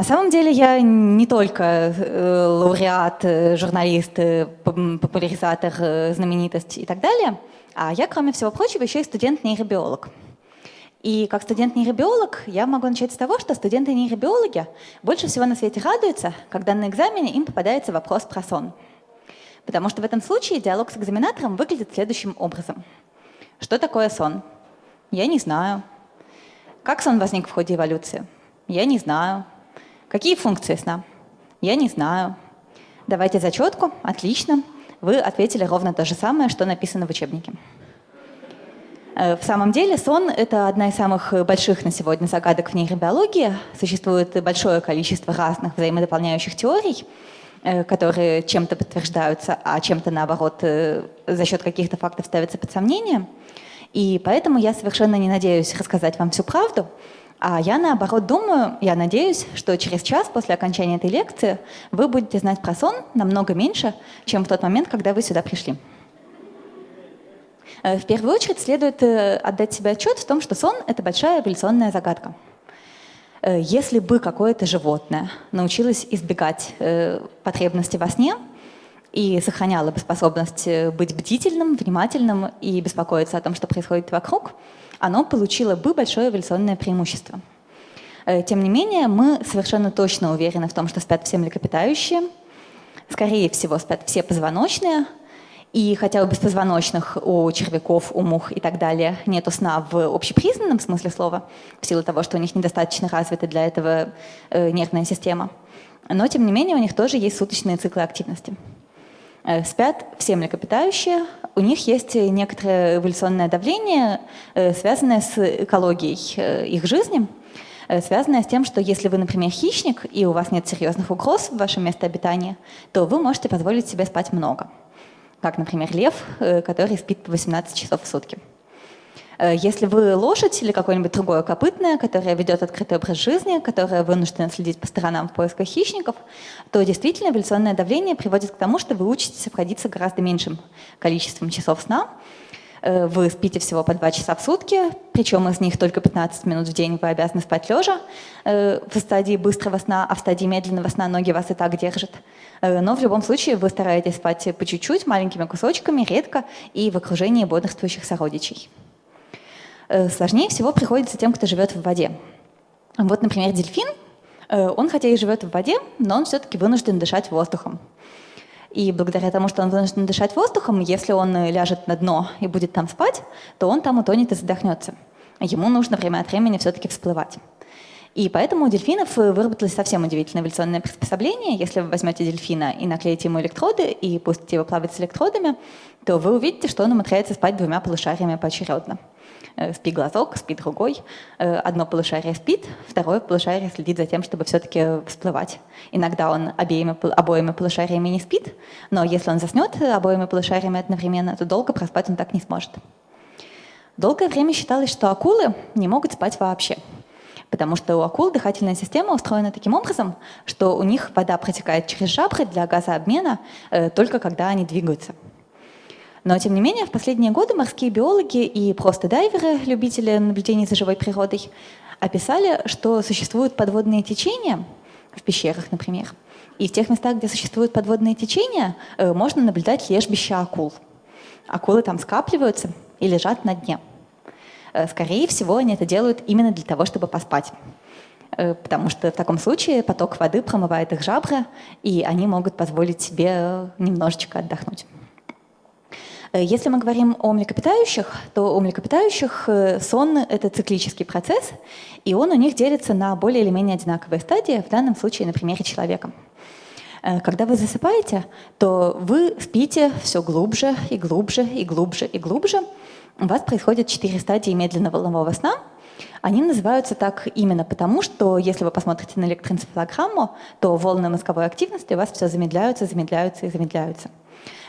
На самом деле я не только э, лауреат, э, журналист, э, популяризатор, знаменитость и так далее, а я, кроме всего прочего, еще и студент-нейробиолог. И как студент-нейробиолог я могу начать с того, что студенты-нейробиологи больше всего на свете радуются, когда на экзамене им попадается вопрос про сон. Потому что в этом случае диалог с экзаменатором выглядит следующим образом. Что такое сон? Я не знаю. Как сон возник в ходе эволюции? Я не знаю. Какие функции сна? Я не знаю. Давайте зачетку. Отлично. Вы ответили ровно то же самое, что написано в учебнике. Э, в самом деле сон – это одна из самых больших на сегодня загадок в нейробиологии. Существует большое количество разных взаимодополняющих теорий, э, которые чем-то подтверждаются, а чем-то, наоборот, э, за счет каких-то фактов ставятся под сомнение. И поэтому я совершенно не надеюсь рассказать вам всю правду, а я, наоборот, думаю, я надеюсь, что через час после окончания этой лекции вы будете знать про сон намного меньше, чем в тот момент, когда вы сюда пришли. Э, в первую очередь следует э, отдать себе отчет в том, что сон — это большая эволюционная загадка. Э, если бы какое-то животное научилось избегать потребности во сне и сохраняло бы способность быть бдительным, внимательным и беспокоиться о том, что происходит вокруг, оно получило бы большое эволюционное преимущество. Тем не менее, мы совершенно точно уверены в том, что спят все млекопитающие, скорее всего, спят все позвоночные — и хотя у беспозвоночных, у червяков, у мух и так далее нету сна в общепризнанном смысле слова, в силу того, что у них недостаточно развита для этого э, нервная система, но тем не менее у них тоже есть суточные циклы активности. Э, спят все млекопитающие, у них есть некоторое эволюционное давление, э, связанное с экологией э, их жизни, связанное с тем, что если вы, например, хищник, и у вас нет серьезных угроз в вашем месте обитания, то вы можете позволить себе спать много как, например, лев, который спит по 18 часов в сутки. Э, если вы лошадь или какое-нибудь другое копытное, которое ведет открытый образ жизни, которое вынуждено следить по сторонам в поисках хищников, то действительно эволюционное давление приводит к тому, что вы учитесь обходиться гораздо меньшим количеством часов сна, Э, вы спите всего по 2 часа в сутки, причем из них только 15 минут в день вы обязаны спать лежа э, в стадии быстрого сна, а в стадии медленного сна ноги вас и так держат. Но в любом случае вы стараетесь спать по чуть-чуть, маленькими кусочками, редко и в окружении бодрствующих сородичей. Сложнее всего приходится тем, кто живет в воде. Вот, например, дельфин, он хотя и живет в воде, но он все-таки вынужден дышать воздухом. И благодаря тому, что он вынужден дышать воздухом, если он ляжет на дно и будет там спать, то он там утонет и задохнется. Ему нужно время от времени все-таки всплывать. И поэтому у дельфинов выработалось совсем удивительное эволюционное приспособление. Если вы возьмете дельфина и наклеите ему электроды и пустите его плавать с электродами, то вы увидите, что он умудряется спать двумя полушариями поочередно. Э, спи глазок, спи другой. Э, одно полушарие спит, второе полушарие следит за тем, чтобы все-таки всплывать. Иногда он обеими, обоими полушариями не спит, но если он заснет обоими полушариями одновременно, то долго проспать он так не сможет. Долгое время считалось, что акулы не могут спать вообще, потому что у акул дыхательная система устроена таким образом, что у них вода протекает через жабры для газообмена э, только когда они двигаются. Но, тем не менее, в последние годы морские биологи и просто дайверы, любители наблюдений за живой природой, описали, что существуют подводные течения, в пещерах, например, и в тех местах, где существуют подводные течения, э, можно наблюдать лежбища акул. Акулы там скапливаются и лежат на дне. Э, скорее всего, они это делают именно для того, чтобы поспать э, потому что в таком случае поток воды промывает их жабры, и они могут позволить себе немножечко отдохнуть. Э, если мы говорим о млекопитающих, то у млекопитающих э, сон — это циклический процесс, и он у них делится на более или менее одинаковые стадии, в данном случае на примере человека. Э, когда вы засыпаете, то вы спите все глубже и глубже и глубже и глубже. У вас происходит четыре стадии медленного волнового сна. Они называются так именно потому, что если вы посмотрите на электроэнцефалограмму, то волны мозговой активности у вас все замедляются, замедляются и замедляются.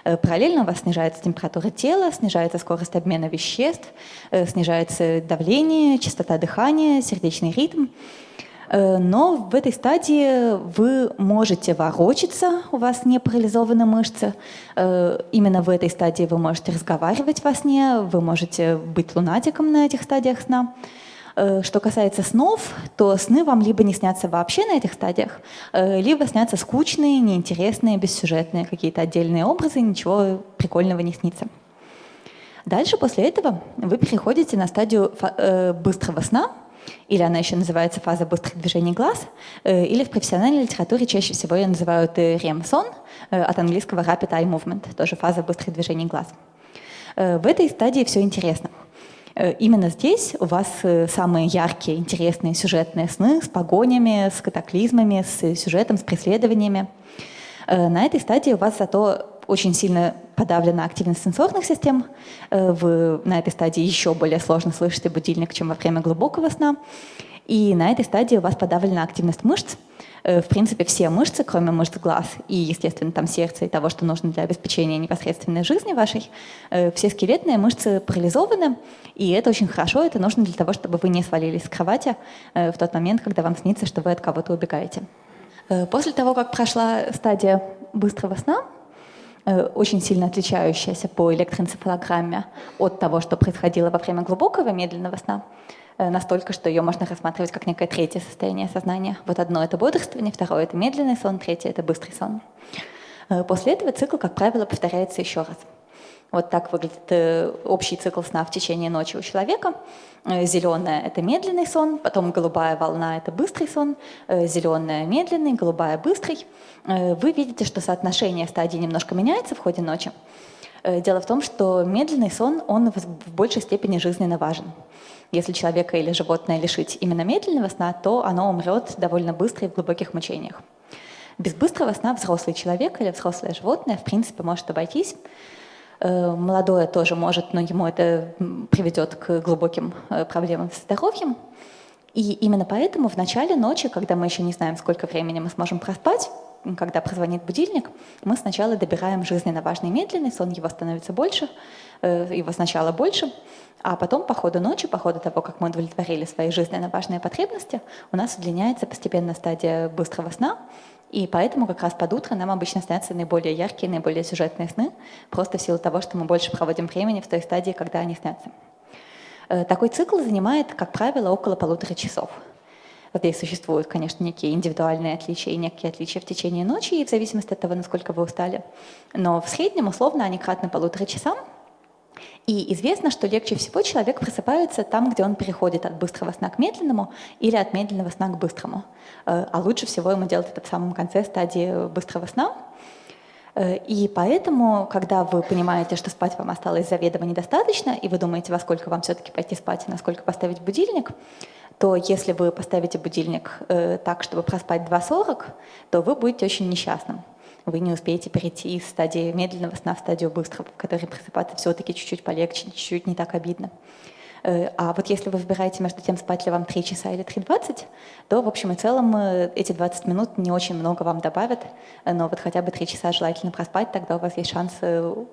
Э, параллельно у вас снижается температура тела, снижается скорость обмена веществ, э, снижается давление, частота дыхания, сердечный ритм. Э, но в этой стадии вы можете ворочаться, у вас не парализованы мышцы. Именно в этой стадии вы можете разговаривать во сне, вы можете быть лунатиком на этих стадиях сна. Что касается снов, то сны вам либо не снятся вообще на этих стадиях, либо снятся скучные, неинтересные, бессюжетные какие-то отдельные образы, ничего прикольного не снится. Дальше после этого вы переходите на стадию быстрого сна, или она еще называется фаза быстрых движений глаз, э, или в профессиональной литературе чаще всего ее называют REM-сон, э, э, от английского Rapid Eye Movement, тоже фаза быстрых движений глаз. В этой стадии все интересно. Именно здесь у вас самые яркие, интересные сюжетные сны с погонями, с катаклизмами, с сюжетом, с преследованиями. На этой стадии у вас зато очень сильно подавлена активность сенсорных систем. Э, вы на этой стадии еще более сложно слышите будильник, чем во время глубокого сна. И на этой стадии у вас подавлена активность мышц. Э, в принципе, все мышцы, кроме мышц глаз и, естественно, там сердца и того, что нужно для обеспечения непосредственной жизни вашей, э, все скелетные мышцы парализованы, и это очень хорошо, это нужно для того, чтобы вы не свалились с кровати в тот момент, когда вам снится, что вы от кого-то убегаете. После того, как прошла стадия быстрого сна, Э, очень сильно отличающаяся по электроэнцефалограмме от того, что происходило во время глубокого медленного сна, э, настолько, что ее можно рассматривать как некое третье состояние сознания. Вот одно — это бодрствование, второе — это медленный сон, третье — это быстрый сон. Э, после этого цикл, как правило, повторяется еще раз. Вот так выглядит э, общий цикл сна в течение ночи у человека. Э, Зеленая – это медленный сон, потом голубая волна – это быстрый сон, э, зеленая – медленный, голубая – быстрый. Вы видите, что соотношение стадий немножко меняется в ходе ночи. Дело в том, что медленный сон, он в большей степени жизненно важен. Если человека или животное лишить именно медленного сна, то оно умрет довольно быстро и в глубоких мучениях. Без быстрого сна взрослый человек или взрослое животное в принципе может обойтись. Э, молодое тоже может, но ему это приведет к глубоким э, проблемам с здоровьем. И именно поэтому в начале ночи, когда мы еще не знаем, сколько времени мы сможем проспать, когда прозвонит будильник, мы сначала добираем жизненно важный медленный сон, его становится больше, э, его сначала больше, а потом по ходу ночи, по ходу того, как мы удовлетворили свои жизненно важные потребности, у нас удлиняется постепенно стадия быстрого сна, и поэтому как раз под утро нам обычно снятся наиболее яркие, наиболее сюжетные сны, просто в силу того, что мы больше проводим времени в той стадии, когда они снятся. Э, такой цикл занимает, как правило, около полутора часов. Здесь существуют, конечно, некие индивидуальные отличия и некие отличия в течение ночи, и в зависимости от того, насколько вы устали. Но в среднем, условно, они кратны полутора часам, и известно, что легче всего человек просыпается там, где он переходит от быстрого сна к медленному или от медленного сна к быстрому. Э, а лучше всего ему делать это в самом конце стадии быстрого сна. Э, и поэтому, когда вы понимаете, что спать вам осталось заведомо недостаточно, и вы думаете, во сколько вам все-таки пойти спать и насколько поставить будильник, то если вы поставите будильник э, так, чтобы проспать 2.40, то вы будете очень несчастным вы не успеете перейти из стадии медленного сна в стадию быстрого, в которой просыпаться все-таки чуть-чуть полегче, чуть-чуть не так обидно. Э, а вот если вы выбираете между тем, спать ли вам 3 часа или 3.20, то в общем и целом э, эти 20 минут не очень много вам добавят, э, но вот хотя бы 3 часа желательно проспать, тогда у вас есть шанс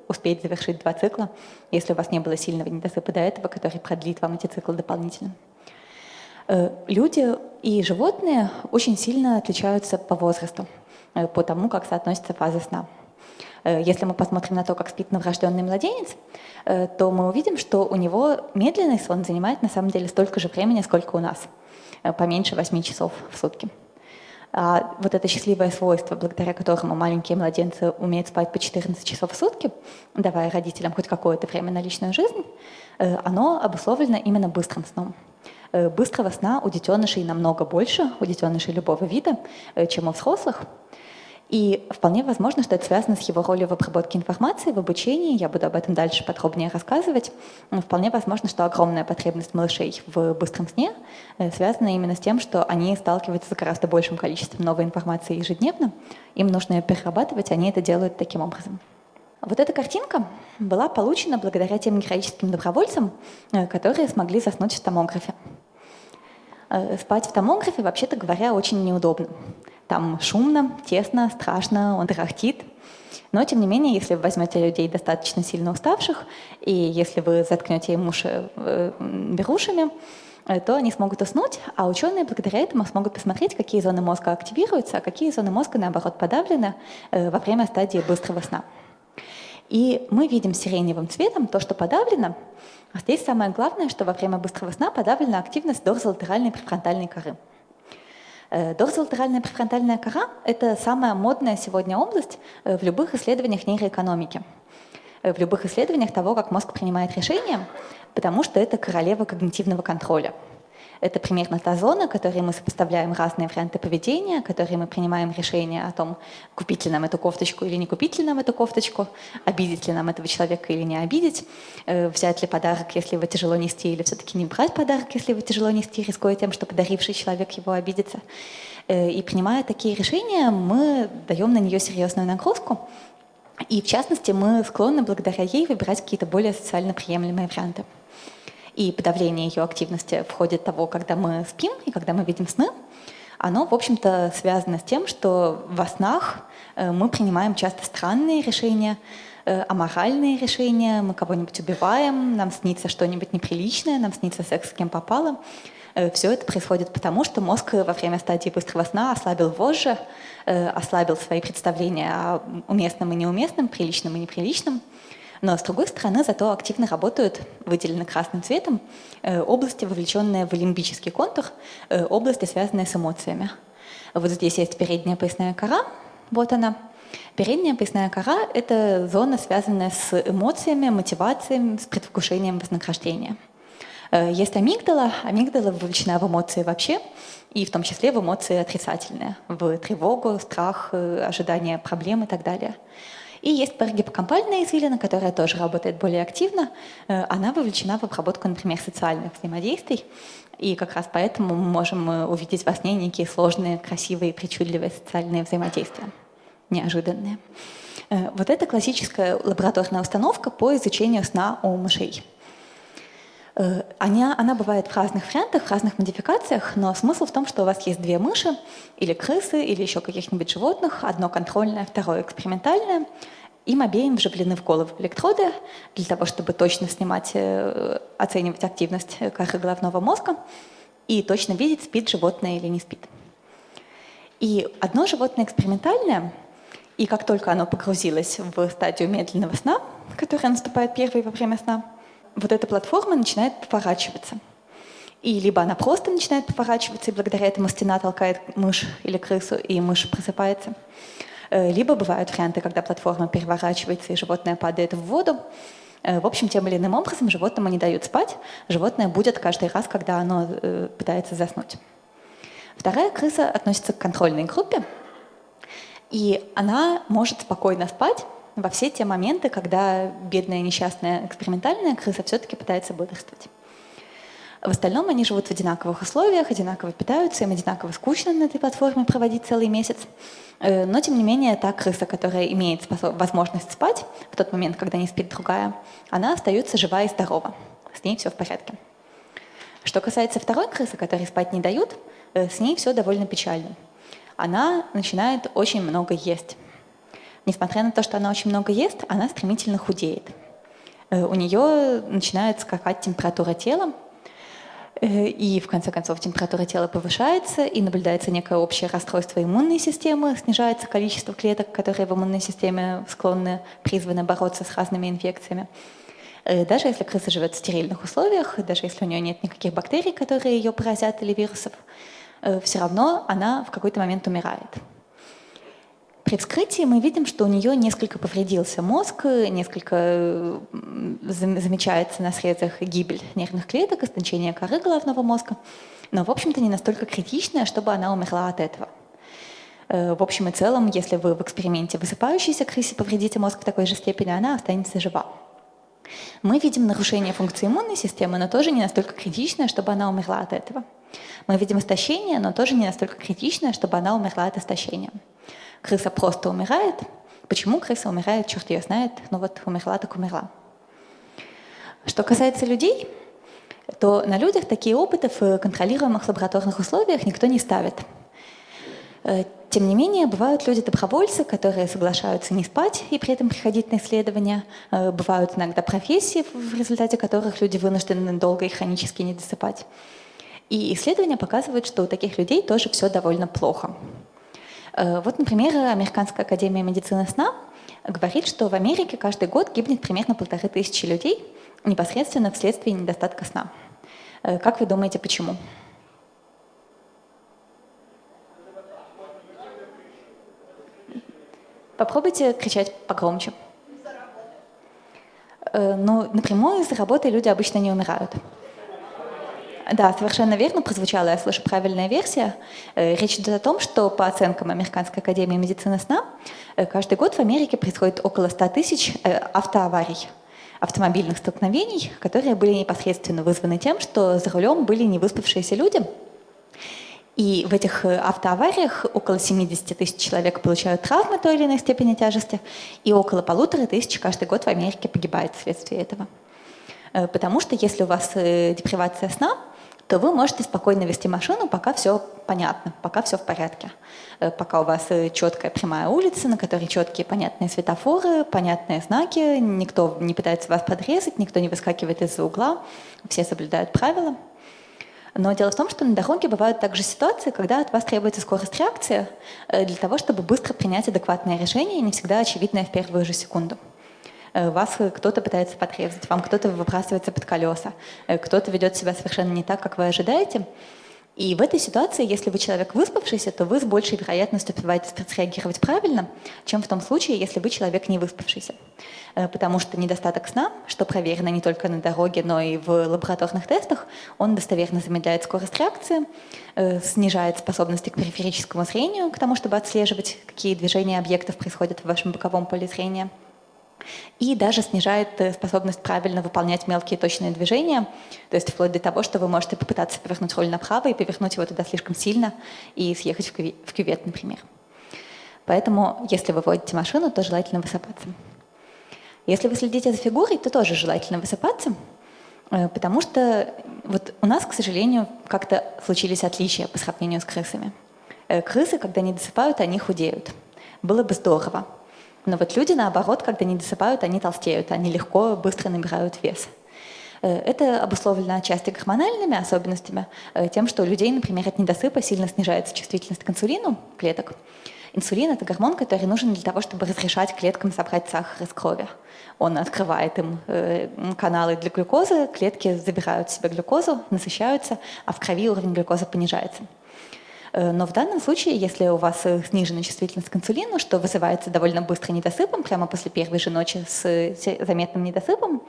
успеть завершить два цикла, если у вас не было сильного недосыпа до этого, который продлит вам эти циклы дополнительно. Люди и животные очень сильно отличаются по возрасту. Э, по тому, как соотносится фаза сна. Э, если мы посмотрим на то, как спит новорожденный младенец, э, то мы увидим, что у него медленный сон занимает на самом деле столько же времени, сколько у нас, поменьше 8 часов в сутки. А вот это счастливое свойство, благодаря которому маленькие младенцы умеют спать по 14 часов в сутки, давая родителям хоть какое-то время на личную жизнь, оно обусловлено именно быстрым сном. Быстрого сна у детенышей намного больше, у детенышей любого вида, чем у взрослых. И вполне возможно, что это связано с его ролью в обработке информации, в обучении. Я буду об этом дальше подробнее рассказывать. Вполне возможно, что огромная потребность малышей в быстром сне э, связана именно с тем, что они сталкиваются с гораздо большим количеством новой информации ежедневно. Им нужно ее перерабатывать, они это делают таким образом. Вот эта картинка была получена благодаря тем героическим добровольцам, э, которые смогли заснуть в томографе. Э, спать в томографе, вообще-то говоря, очень неудобно. Там шумно, тесно, страшно, он трахтит. Но, тем не менее, если вы возьмете людей достаточно сильно уставших, и если вы заткнете им уши э, берушами, э, то они смогут уснуть, а ученые благодаря этому смогут посмотреть, какие зоны мозга активируются, а какие зоны мозга, наоборот, подавлены во время стадии быстрого сна. И мы видим сиреневым цветом то, что подавлено. А здесь самое главное, что во время быстрого сна подавлена активность дорзолатеральной префронтальной коры. Э, дорзолатеральная префронтальная кора – это самая модная сегодня область э, в любых исследованиях нейроэкономики, э, в любых исследованиях того, как мозг принимает решения, потому что это королева когнитивного контроля – это примерно та зона, которой мы сопоставляем разные варианты поведения, которые мы принимаем решение о том, купить ли нам эту кофточку или не купить ли нам эту кофточку, обидеть ли нам этого человека или не обидеть, э, взять ли подарок, если его тяжело нести, или все-таки не брать подарок, если его тяжело нести, рискуя тем, что подаривший человек его обидится. Э, и принимая такие решения, мы даем на нее серьезную нагрузку, и в частности мы склонны благодаря ей выбирать какие-то более социально приемлемые варианты и подавление ее активности в ходе того, когда мы спим и когда мы видим сны, оно, в общем-то, связано с тем, что во снах э, мы принимаем часто странные решения, э, аморальные решения, мы кого-нибудь убиваем, нам снится что-нибудь неприличное, нам снится секс с кем попало. Э, Все это происходит потому, что мозг во время стадии быстрого сна ослабил вожжи, ослабил свои представления о уместном и неуместном, приличном и неприличном. Но с другой стороны, зато активно работают, выделены красным цветом, э, области, вовлеченные в лимбический контур, э, области, связанные с эмоциями. Вот здесь есть передняя поясная кора, вот она. Передняя поясная кора — это зона, связанная с эмоциями, мотивациями, с предвкушением вознаграждения. Э, есть амигдала. Амигдала вовлечена в эмоции вообще, и в том числе в эмоции отрицательные, в тревогу, страх, ожидание проблем и так далее. И есть парагиппокампальная извилина, которая тоже работает более активно. Э, она вовлечена в обработку, например, социальных взаимодействий. И как раз поэтому мы можем э, увидеть во сне некие сложные, красивые, причудливые социальные взаимодействия, неожиданные. Э, вот это классическая лабораторная установка по изучению сна у мышей. Она, она бывает в разных вариантах, в разных модификациях, но смысл в том, что у вас есть две мыши, или крысы, или еще каких-нибудь животных, одно контрольное, второе экспериментальное. Им обеим вживлены в голову электроды для того, чтобы точно снимать, э, оценивать активность коры головного мозга и точно видеть, спит животное или не спит. И одно животное экспериментальное, и как только оно погрузилось в стадию медленного сна, которая наступает первой во время сна, вот эта платформа начинает поворачиваться. И либо она просто начинает поворачиваться, и благодаря этому стена толкает мышь или крысу, и мышь просыпается. Э, либо бывают варианты, когда платформа переворачивается, и животное падает в воду. Э, в общем, тем или иным образом животному не дают спать. Животное будет каждый раз, когда оно э, пытается заснуть. Вторая крыса относится к контрольной группе, и она может спокойно спать, во все те моменты, когда бедная несчастная экспериментальная крыса все-таки пытается бодрствовать. В остальном они живут в одинаковых условиях, одинаково питаются, им одинаково скучно на этой платформе проводить целый месяц. Э, но, тем не менее, та крыса, которая имеет возможность спать в тот момент, когда не спит другая, она остается жива и здорова. С ней все в порядке. Что касается второй крысы, которой спать не дают, э, с ней все довольно печально. Она начинает очень много есть. Несмотря на то, что она очень много ест, она стремительно худеет. Э, у нее начинает скакать температура тела, э, и в конце концов температура тела повышается, и наблюдается некое общее расстройство иммунной системы, снижается количество клеток, которые в иммунной системе склонны, призваны бороться с разными инфекциями. Э, даже если крыса живет в стерильных условиях, даже если у нее нет никаких бактерий, которые ее поразят или вирусов, все равно она в какой-то момент умирает. При вскрытии мы видим, что у нее несколько повредился мозг, несколько замечается на срезах гибель нервных клеток, истончение коры головного мозга, но, в общем-то, не настолько критичная, чтобы она умерла от этого. Э, в общем и целом, если вы в эксперименте высыпающейся крысе повредите мозг в такой же степени, она останется жива. Мы видим нарушение функции иммунной системы, но тоже не настолько критичное, чтобы она умерла от этого. Мы видим истощение, но тоже не настолько критичное, чтобы она умерла от истощения крыса просто умирает. Почему крыса умирает, черт ее знает, но вот умерла так умерла. Что касается людей, то на людях такие опыты в контролируемых лабораторных условиях никто не ставит. Э, тем не менее, бывают люди-добровольцы, которые соглашаются не спать и при этом приходить на исследования. Э, бывают иногда профессии, в результате которых люди вынуждены долго и хронически не досыпать. И исследования показывают, что у таких людей тоже все довольно плохо. Э, вот, например, Американская академия медицины сна говорит, что в Америке каждый год гибнет примерно полторы тысячи людей непосредственно вследствие недостатка сна. Э, как вы думаете, почему? Попробуйте кричать погромче. Э, ну, напрямую из-за работы люди обычно не умирают. Да, совершенно верно прозвучала, я слышу правильная версия. Э, речь идет о том, что по оценкам Американской академии медицины сна, э, каждый год в Америке происходит около 100 тысяч автоаварий, автомобильных столкновений, которые были непосредственно вызваны тем, что за рулем были невыспавшиеся люди, и в этих э, автоавариях около 70 тысяч человек получают травмы той или иной степени тяжести, и около полутора тысяч каждый год в Америке погибает вследствие этого. Э, потому что если у вас э, депривация сна, то вы можете спокойно вести машину, пока все понятно, пока все в порядке. Пока у вас четкая прямая улица, на которой четкие понятные светофоры, понятные знаки, никто не пытается вас подрезать, никто не выскакивает из-за угла, все соблюдают правила – но дело в том, что на дороге бывают также ситуации, когда от вас требуется скорость реакции э, для того, чтобы быстро принять адекватное решение, не всегда очевидное в первую же секунду. Э, вас кто-то пытается подрезать, вам кто-то выбрасывается под колеса, э, кто-то ведет себя совершенно не так, как вы ожидаете. И в этой ситуации, если вы человек выспавшийся, то вы с большей вероятностью успеваете среагировать правильно, чем в том случае, если вы человек не выспавшийся. Э, потому что недостаток сна, что проверено не только на дороге, но и в лабораторных тестах, он достоверно замедляет скорость реакции, э, снижает способности к периферическому зрению, к тому, чтобы отслеживать, какие движения объектов происходят в вашем боковом поле зрения – и даже снижает э, способность правильно выполнять мелкие точные движения, то есть вплоть до того, что вы можете попытаться повернуть руль направо и повернуть его туда слишком сильно и съехать в кювет, например. Поэтому, если вы водите машину, то желательно высыпаться. Если вы следите за фигурой, то тоже желательно высыпаться, э, потому что вот у нас, к сожалению, как-то случились отличия по сравнению с крысами. Э, крысы, когда не досыпают, они худеют. Было бы здорово, но вот люди, наоборот, когда не досыпают, они толстеют, они легко, быстро набирают вес. Э, это обусловлено отчасти гормональными особенностями, э, тем, что у людей, например, от недосыпа сильно снижается чувствительность к инсулину клеток. Инсулин – это гормон, который нужен для того, чтобы разрешать клеткам собрать сахар из крови. Он открывает им э, каналы для глюкозы, клетки забирают в себя глюкозу, насыщаются, а в крови уровень глюкозы понижается. Э, но в данном случае, если у вас э, снижена чувствительность к инсулину, что вызывается довольно быстро недосыпом, прямо после первой же ночи с заметным недосыпом,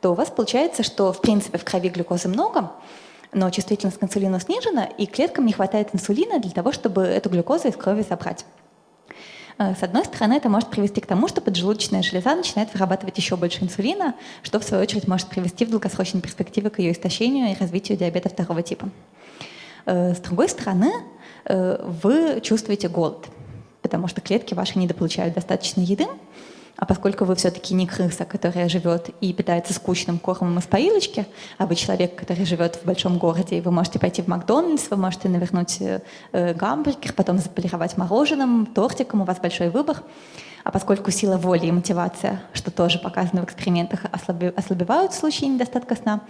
то у вас получается, что в принципе в крови глюкозы много, но чувствительность к инсулину снижена, и клеткам не хватает инсулина для того, чтобы эту глюкозу из крови забрать. Э, с одной стороны, это может привести к тому, что поджелудочная железа начинает вырабатывать еще больше инсулина, что в свою очередь может привести в долгосрочной перспективе к ее истощению и развитию диабета второго типа. Э, с другой стороны, э, вы чувствуете голод, потому что клетки ваши недополучают достаточно еды, а поскольку вы все-таки не крыса, которая живет и питается скучным кормом из поилочки, а вы человек, который живет в большом городе, и вы можете пойти в Макдональдс, вы можете навернуть э, гамбургер, потом заполировать мороженым, тортиком, у вас большой выбор, а поскольку сила воли и мотивация, что тоже показано в экспериментах, ослабевают в случае недостатка сна,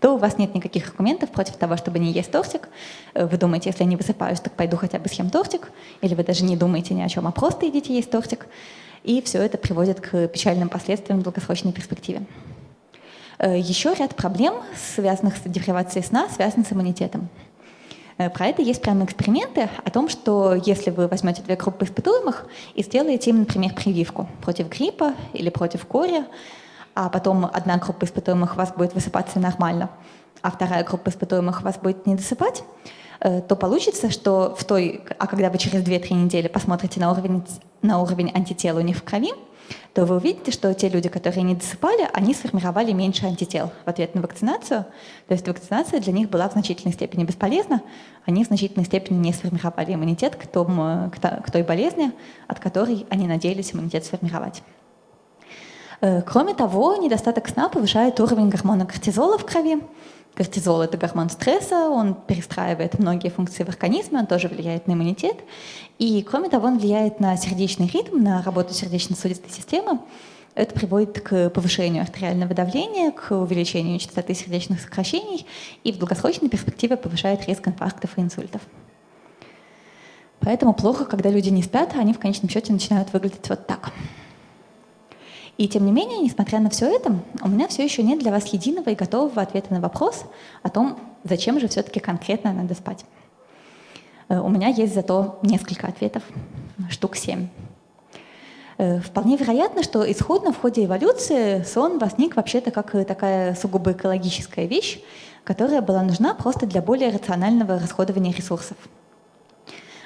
то у вас нет никаких аргументов против того, чтобы не есть тортик. Э, вы думаете, если я не высыпаюсь, так пойду хотя бы съем тортик. Или вы даже не думаете ни о чем, а просто идите есть тортик. И все это приводит к печальным последствиям в долгосрочной перспективе. Э, Еще ряд проблем, связанных с депривацией сна, связан с иммунитетом. Э, про это есть прямо эксперименты о том, что если вы возьмете две группы испытуемых и сделаете им, например, прививку против гриппа или против кори, а потом одна группа испытуемых у вас будет высыпаться нормально, а вторая группа испытуемых у вас будет не досыпать, то получится, что в той, а когда вы через 2-3 недели посмотрите на уровень, на уровень антител у них в крови, то вы увидите, что те люди, которые не досыпали, они сформировали меньше антител в ответ на вакцинацию. То есть вакцинация для них была в значительной степени бесполезна. Они в значительной степени не сформировали иммунитет к, тому, к той болезни, от которой они надеялись иммунитет сформировать. Э, кроме того, недостаток сна повышает уровень гормона кортизола в крови, Кортизол – это гормон стресса, он перестраивает многие функции в организме, он тоже влияет на иммунитет. И, кроме того, он влияет на сердечный ритм, на работу сердечно-сосудистой системы. Это приводит к повышению артериального давления, к увеличению частоты сердечных сокращений и в долгосрочной перспективе повышает риск инфарктов и инсультов. Поэтому плохо, когда люди не спят, а они в конечном счете начинают выглядеть вот так. И тем не менее, несмотря на все это, у меня все еще нет для вас единого и готового ответа на вопрос о том, зачем же все-таки конкретно надо спать. Э, у меня есть зато несколько ответов, штук семь. Э, вполне вероятно, что исходно в ходе эволюции сон возник вообще-то как такая сугубо экологическая вещь, которая была нужна просто для более рационального расходования ресурсов.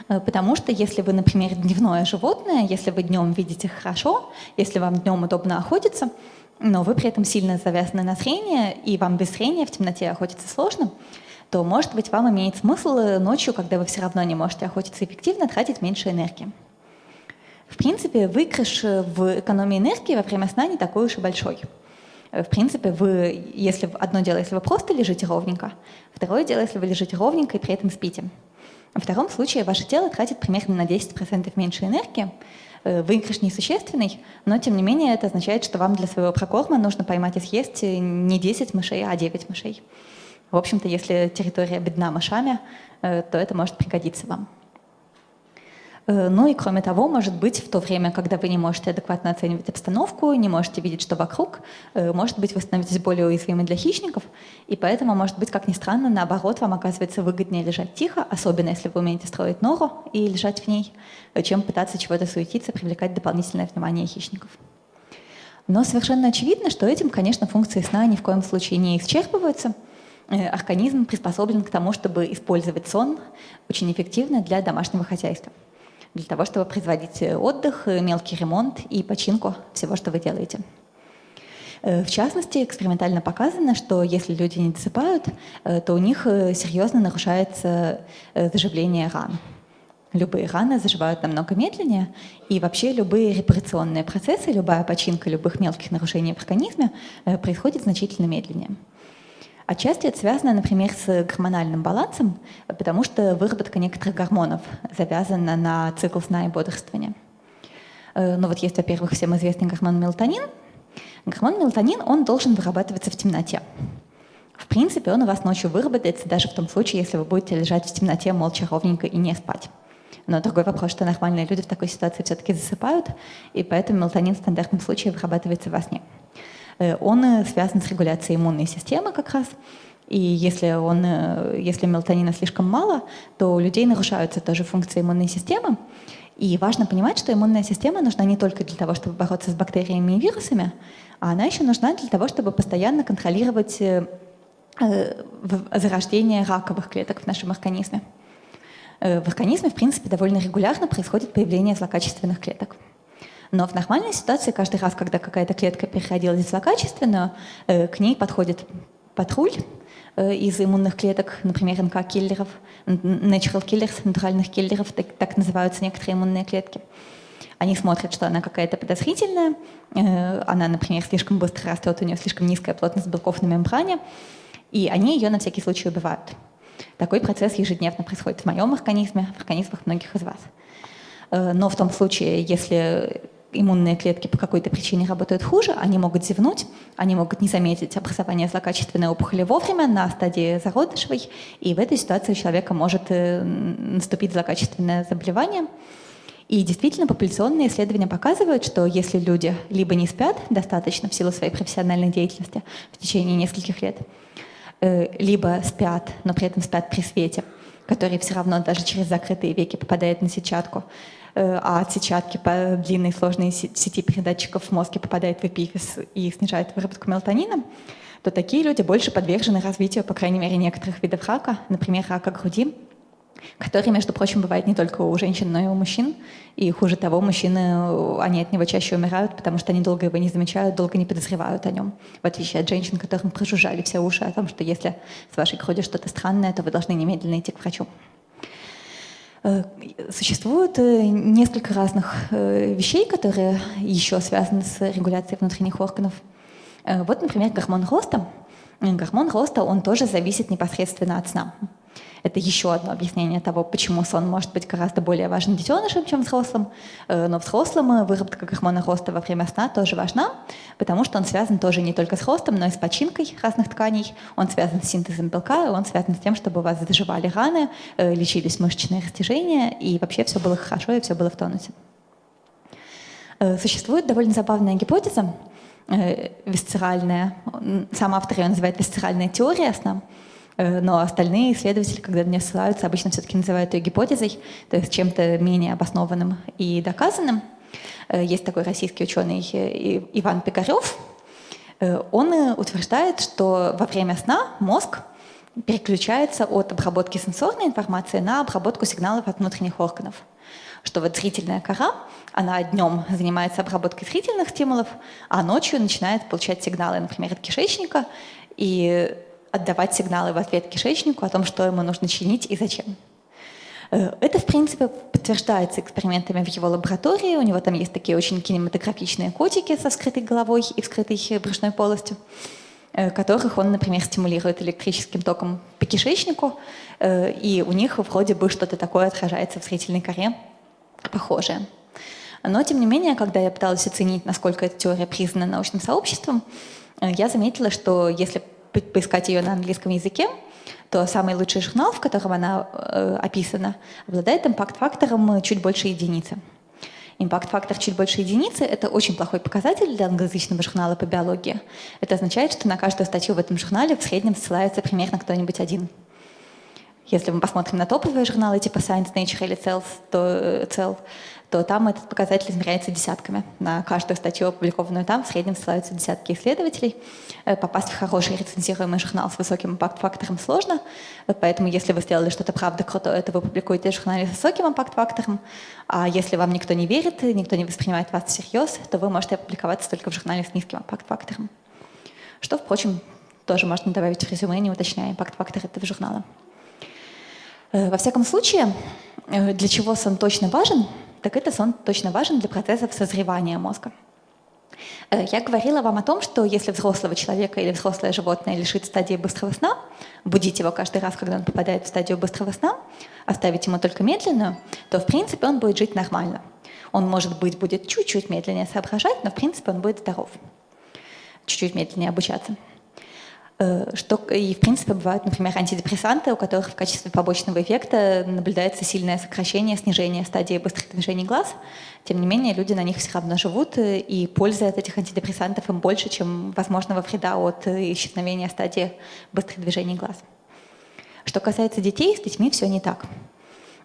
Э, потому что если вы, например, дневное животное, если вы днем видите хорошо, если вам днем удобно охотиться, но вы при этом сильно завязаны на зрение, и вам без зрения в темноте охотиться сложно, то, может быть, вам имеет смысл э, ночью, когда вы все равно не можете охотиться эффективно, тратить меньше энергии. В принципе, выигрыш э, в экономии энергии во время сна не такой уж и большой. В принципе, вы, если одно дело, если вы просто лежите ровненько, второе дело, если вы лежите ровненько и при этом спите. В втором случае ваше тело тратит примерно на 10% меньше энергии, выигрыш несущественный, но тем не менее это означает, что вам для своего прокорма нужно поймать и съесть не 10 мышей, а 9 мышей. В общем-то, если территория бедна мышами, э, то это может пригодиться вам. Э, ну и кроме того, может быть, в то время, когда вы не можете адекватно оценивать обстановку, не можете видеть, что вокруг, э, может быть, вы становитесь более уязвимы для хищников, и поэтому, может быть, как ни странно, наоборот, вам оказывается выгоднее лежать тихо, особенно если вы умеете строить нору и лежать в ней, чем пытаться чего-то суетиться, привлекать дополнительное внимание хищников. Но совершенно очевидно, что этим, конечно, функции сна ни в коем случае не исчерпываются – Э, организм приспособлен к тому, чтобы использовать сон очень эффективно для домашнего хозяйства, для того, чтобы производить э, отдых, э, мелкий ремонт и починку всего, что вы делаете. В частности, экспериментально показано, что если люди не досыпают, то у них серьезно нарушается заживление ран. Любые раны заживают намного медленнее, и вообще любые репарационные процессы, любая починка любых мелких нарушений в организме происходит значительно медленнее. Отчасти это связано, например, с гормональным балансом, потому что выработка некоторых гормонов завязана на цикл сна и бодрствования. Э, ну вот есть, во-первых, всем известный гормон мелатонин. Гормон мелатонин, он должен вырабатываться в темноте. В принципе, он у вас ночью выработается, даже в том случае, если вы будете лежать в темноте молча, ровненько и не спать. Но другой вопрос, что нормальные люди в такой ситуации все-таки засыпают, и поэтому мелатонин в стандартном случае вырабатывается во сне. Э, он э, связан с регуляцией иммунной системы как раз. И если, он, э, если мелатонина слишком мало, то у людей нарушаются тоже функции иммунной системы. И важно понимать, что иммунная система нужна не только для того, чтобы бороться с бактериями и вирусами, а она еще нужна для того, чтобы постоянно контролировать зарождение раковых клеток в нашем организме. В организме, в принципе, довольно регулярно происходит появление злокачественных клеток. Но в нормальной ситуации каждый раз, когда какая-то клетка переходила в злокачественную, э, к ней подходит патруль э, из иммунных клеток, например, НК-киллеров, natural killers, натуральных киллеров, так, так называются некоторые иммунные клетки. Они смотрят, что она какая-то подозрительная, э, она, например, слишком быстро растет, у нее слишком низкая плотность белков на мембране, и они ее на всякий случай убивают. Такой процесс ежедневно происходит в моем организме, в организмах многих из вас. Но в том случае, если иммунные клетки по какой-то причине работают хуже, они могут зевнуть, они могут не заметить образование злокачественной опухоли вовремя на стадии зародышевой, и в этой ситуации у человека может э, наступить злокачественное заболевание. И действительно, популяционные исследования показывают, что если люди либо не спят достаточно в силу своей профессиональной деятельности в течение нескольких лет, э, либо спят, но при этом спят при свете, который все равно даже через закрытые веки попадает на сетчатку, а от сетчатки по длинной сложной сети передатчиков в мозге попадает в эпифиз и снижает выработку мелатонина, то такие люди больше подвержены развитию, по крайней мере, некоторых видов рака, например, рака груди, который, между прочим, бывает не только у женщин, но и у мужчин. И хуже того, мужчины, они от него чаще умирают, потому что они долго его не замечают, долго не подозревают о нем. В отличие от женщин, которым прожужжали все уши о том, что если с вашей грудью что-то странное, то вы должны немедленно идти к врачу. Э, существует э, несколько разных э, вещей, которые еще связаны с регуляцией внутренних органов. Вот, например, гормон роста. Гормон роста, он тоже зависит непосредственно от сна. Это еще одно объяснение того, почему сон может быть гораздо более важен детенышем, чем взрослым. Э, но взрослым э, выработка гормона роста во время сна тоже важна, потому что он связан тоже не только с ростом, но и с починкой разных тканей. Он связан с синтезом белка, он связан с тем, чтобы у вас заживали раны, э, лечились мышечные растяжения, и вообще все было хорошо, и все было в тонусе. Существует довольно забавная гипотеза, висцеральная, сам автор ее называет висцеральная теория сна, но остальные исследователи, когда на нее ссылаются, обычно все-таки называют ее гипотезой, то есть чем-то менее обоснованным и доказанным. Есть такой российский ученый Иван Пикарев. Он утверждает, что во время сна мозг переключается от обработки сенсорной информации на обработку сигналов от внутренних органов. Что вот зрительная кора, она днем занимается обработкой зрительных стимулов, а ночью начинает получать сигналы, например, от кишечника, и отдавать сигналы в ответ кишечнику о том, что ему нужно чинить и зачем. Э, это, в принципе, подтверждается экспериментами в его лаборатории. У него там есть такие очень кинематографичные котики со скрытой головой и вскрытой брюшной полостью. Э, которых он, например, стимулирует электрическим током по кишечнику, э, и у них вроде бы что-то такое отражается в зрительной коре похожее. Но, тем не менее, когда я пыталась оценить, насколько эта теория признана научным сообществом, я заметила, что если поискать ее на английском языке, то самый лучший журнал, в котором она э, описана, обладает импакт-фактором чуть больше единицы. Импакт-фактор чуть больше единицы — это очень плохой показатель для англоязычного журнала по биологии. Это означает, что на каждую статью в этом журнале в среднем ссылается примерно кто-нибудь один. Если мы посмотрим на топовые журналы типа Science, Nature или Cell, то, э, Cell то там этот показатель измеряется десятками. На каждую статью, опубликованную там, в среднем ссылаются десятки исследователей. Э, попасть в хороший рецензируемый журнал с высоким импакт-фактором сложно, поэтому если вы сделали что-то правда крутое, то вы публикуете в журнале с высоким импакт-фактором, а если вам никто не верит, никто не воспринимает вас всерьез, то вы можете опубликоваться только в журнале с низким импакт-фактором. Что, впрочем, тоже можно добавить в резюме, не уточняя импакт-фактор этого журнала. Э, во всяком случае, э, для чего сон точно важен, так это сон точно важен для процессов созревания мозга. Э, я говорила вам о том, что если взрослого человека или взрослое животное лишит стадии быстрого сна, будить его каждый раз, когда он попадает в стадию быстрого сна, оставить ему только медленную, то в принципе он будет жить нормально. Он, может быть, будет чуть-чуть медленнее соображать, но в принципе он будет здоров. Чуть-чуть медленнее обучаться. Э, что, и, в принципе, бывают, например, антидепрессанты, у которых в качестве побочного эффекта наблюдается сильное сокращение, снижение стадии быстрых движений глаз. Тем не менее, люди на них все равно живут, э, и пользы от этих антидепрессантов им больше, чем возможного вреда от э, исчезновения стадии быстрых движений глаз. Что касается детей, с детьми все не так.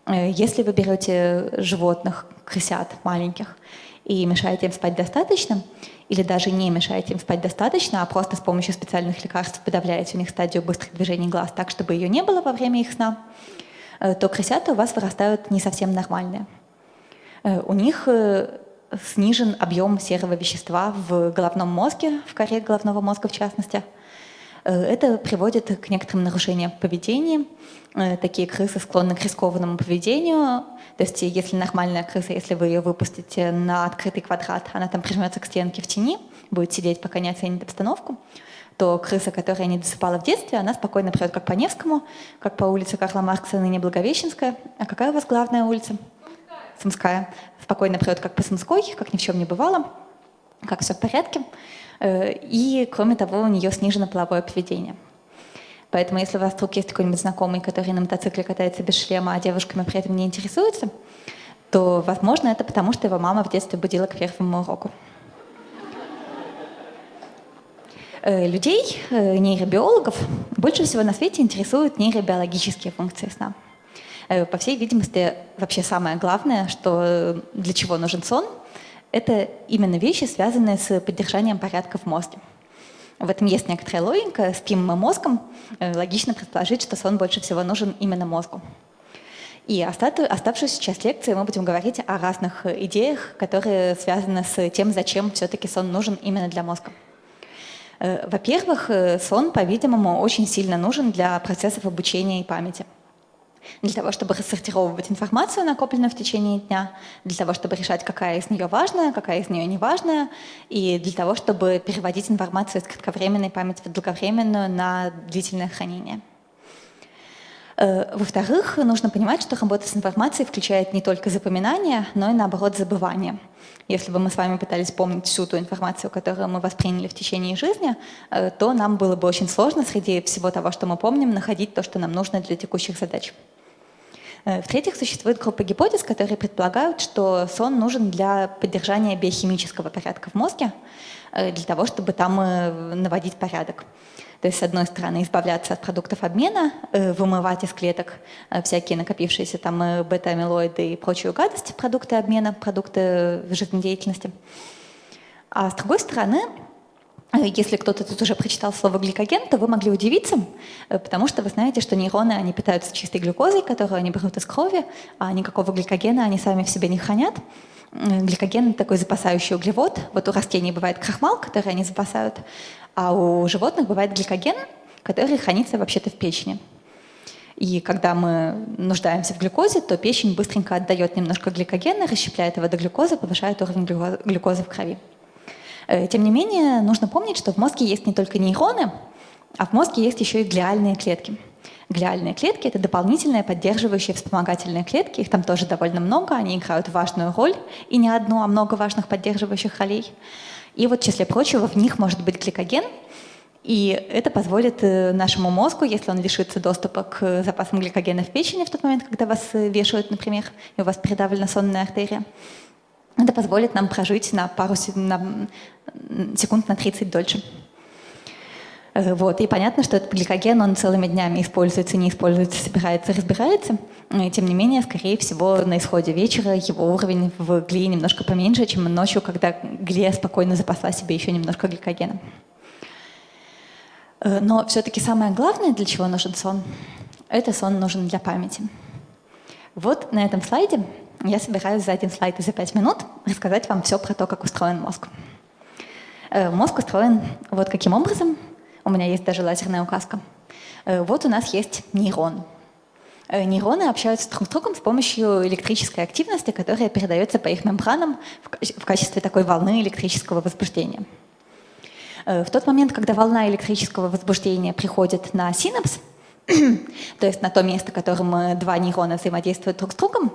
Если вы берете животных, крысят маленьких, и мешаете им спать достаточно, или даже не мешаете им спать достаточно, а просто с помощью специальных лекарств подавляете у них стадию быстрых движений глаз так, чтобы ее не было во время их сна, э, то крысята у вас вырастают не совсем нормальные. Э, у них э, снижен объем серого вещества в головном мозге, в коре головного мозга в частности. Это приводит к некоторым нарушениям поведения. Такие крысы склонны к рискованному поведению, то есть если нормальная крыса, если вы ее выпустите на открытый квадрат, она там прижмется к стенке в тени, будет сидеть, пока не оценит обстановку, то крыса, которая не досыпала в детстве, она спокойно придет как по Невскому, как по улице Карла Маркса, ныне Благовещенская. А какая у вас главная улица? Сумская. Спокойно придет как по Сумской, как ни в чем не бывало, как все в порядке. Э, и, кроме того, у нее снижено половое поведение. Поэтому если у вас вдруг есть какой-нибудь знакомый, который на мотоцикле катается без шлема, а девушками при этом не интересуется, то, возможно, это потому, что его мама в детстве будила к первому уроку. Э, людей, э, нейробиологов, больше всего на свете интересуют нейробиологические функции сна. По всей видимости, вообще самое главное, что для чего нужен сон, это именно вещи, связанные с поддержанием порядка в мозге. В этом есть некоторая логика. Спим мы мозгом, э, логично предположить, что сон больше всего нужен именно мозгу. И оставшуюся часть лекции мы будем говорить о разных идеях, которые связаны с тем, зачем все-таки сон нужен именно для мозга. Э, во-первых, э, сон, по-видимому, очень сильно нужен для процессов обучения и памяти для того, чтобы рассортировывать информацию, накопленную в течение дня, для того, чтобы решать, какая из нее важная, какая из нее не важная, и для того, чтобы переводить информацию из кратковременной памяти в долговременную на длительное хранение. Э, во-вторых, нужно понимать, что работа с информацией включает не только запоминание, но и наоборот забывание. Если бы мы с вами пытались помнить всю ту информацию, которую мы восприняли в течение жизни, э, то нам было бы очень сложно среди всего того, что мы помним, находить то, что нам нужно для текущих задач. В-третьих, существует группа гипотез, которые предполагают, что сон нужен для поддержания биохимического порядка в мозге, для того, чтобы там наводить порядок. То есть, с одной стороны, избавляться от продуктов обмена, вымывать из клеток всякие накопившиеся там бета-амилоиды и прочую гадость, продукты обмена, продукты жизнедеятельности. А с другой стороны, если кто-то тут уже прочитал слово гликоген, то вы могли удивиться, э, потому что вы знаете, что нейроны, они питаются чистой глюкозой, которую они берут из крови, а никакого гликогена они сами в себе не хранят. Гликоген — такой запасающий углевод. Вот у растений бывает крахмал, который они запасают, а у животных бывает гликоген, который хранится вообще-то в печени. И когда мы нуждаемся в глюкозе, то печень быстренько отдает немножко гликогена, расщепляет его до глюкозы, повышает уровень глюкозы в крови. Э, тем не менее, нужно помнить, что в мозге есть не только нейроны, а в мозге есть еще и глиальные клетки. Глиальные клетки — это дополнительные поддерживающие вспомогательные клетки. Их там тоже довольно много, они играют важную роль, и не одну, а много важных поддерживающих ролей. И вот, в числе прочего, в них может быть гликоген, и это позволит нашему мозгу, если он лишится доступа к запасам гликогена в печени в тот момент, когда вас вешают, например, и у вас передавлена сонная артерия, это позволит нам прожить на пару на секунд на 30 дольше. Э, вот. И понятно, что этот гликоген, он целыми днями используется, не используется, собирается, разбирается. И, тем не менее, скорее всего, на исходе вечера его уровень в глии немножко поменьше, чем ночью, когда глия спокойно запасла себе еще немножко гликогена. Э, но все-таки самое главное, для чего нужен сон, это сон нужен для памяти. Вот на этом слайде я собираюсь за один слайд и за пять минут рассказать вам все про то, как устроен мозг. Э, мозг устроен вот каким образом. Меня есть даже лазерная указка. Э, вот у нас есть нейрон. Э, нейроны общаются друг с другом с помощью электрической активности, которая передается по их мембранам в качестве такой волны электрического возбуждения. В тот момент, когда волна электрического возбуждения приходит на синапс, то есть на то место, которым два нейрона взаимодействуют друг с другом,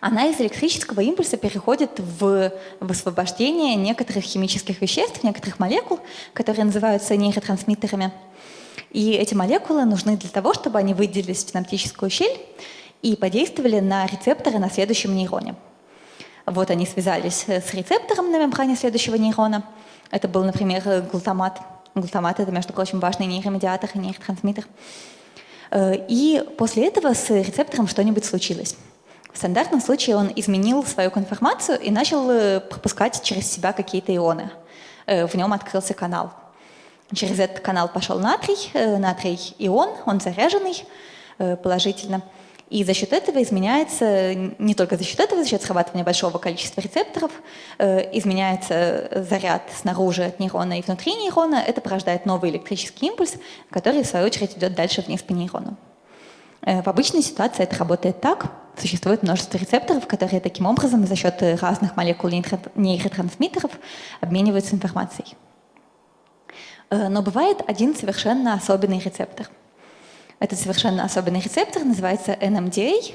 она из электрического импульса переходит в высвобождение некоторых химических веществ, некоторых молекул, которые называются нейротрансмиттерами. И эти молекулы нужны для того, чтобы они выделились в синаптическую щель и подействовали на рецепторы на следующем нейроне. Вот они связались с рецептором на мембране следующего нейрона. Это был, например, глутамат. Глутамат — это, между прочим, важный нейромедиатор и нейротрансмиттер. Э, и после этого с рецептором что-нибудь случилось. В стандартном случае он изменил свою конформацию и начал э, пропускать через себя какие-то ионы. Э, в нем открылся канал. Через этот канал пошел натрий, э, натрий ион, он заряженный положительно. И за счет этого изменяется, не только за счет этого, за счет срабатывания большого количества рецепторов, изменяется заряд снаружи от нейрона и внутри нейрона. Это порождает новый электрический импульс, который, в свою очередь, идет дальше вниз по нейрону. В обычной ситуации это работает так, Существует множество рецепторов, которые таким образом за счет разных молекул нейротрансмиттеров обмениваются информацией. Э, но бывает один совершенно особенный рецептор. Этот совершенно особенный рецептор называется NMDA,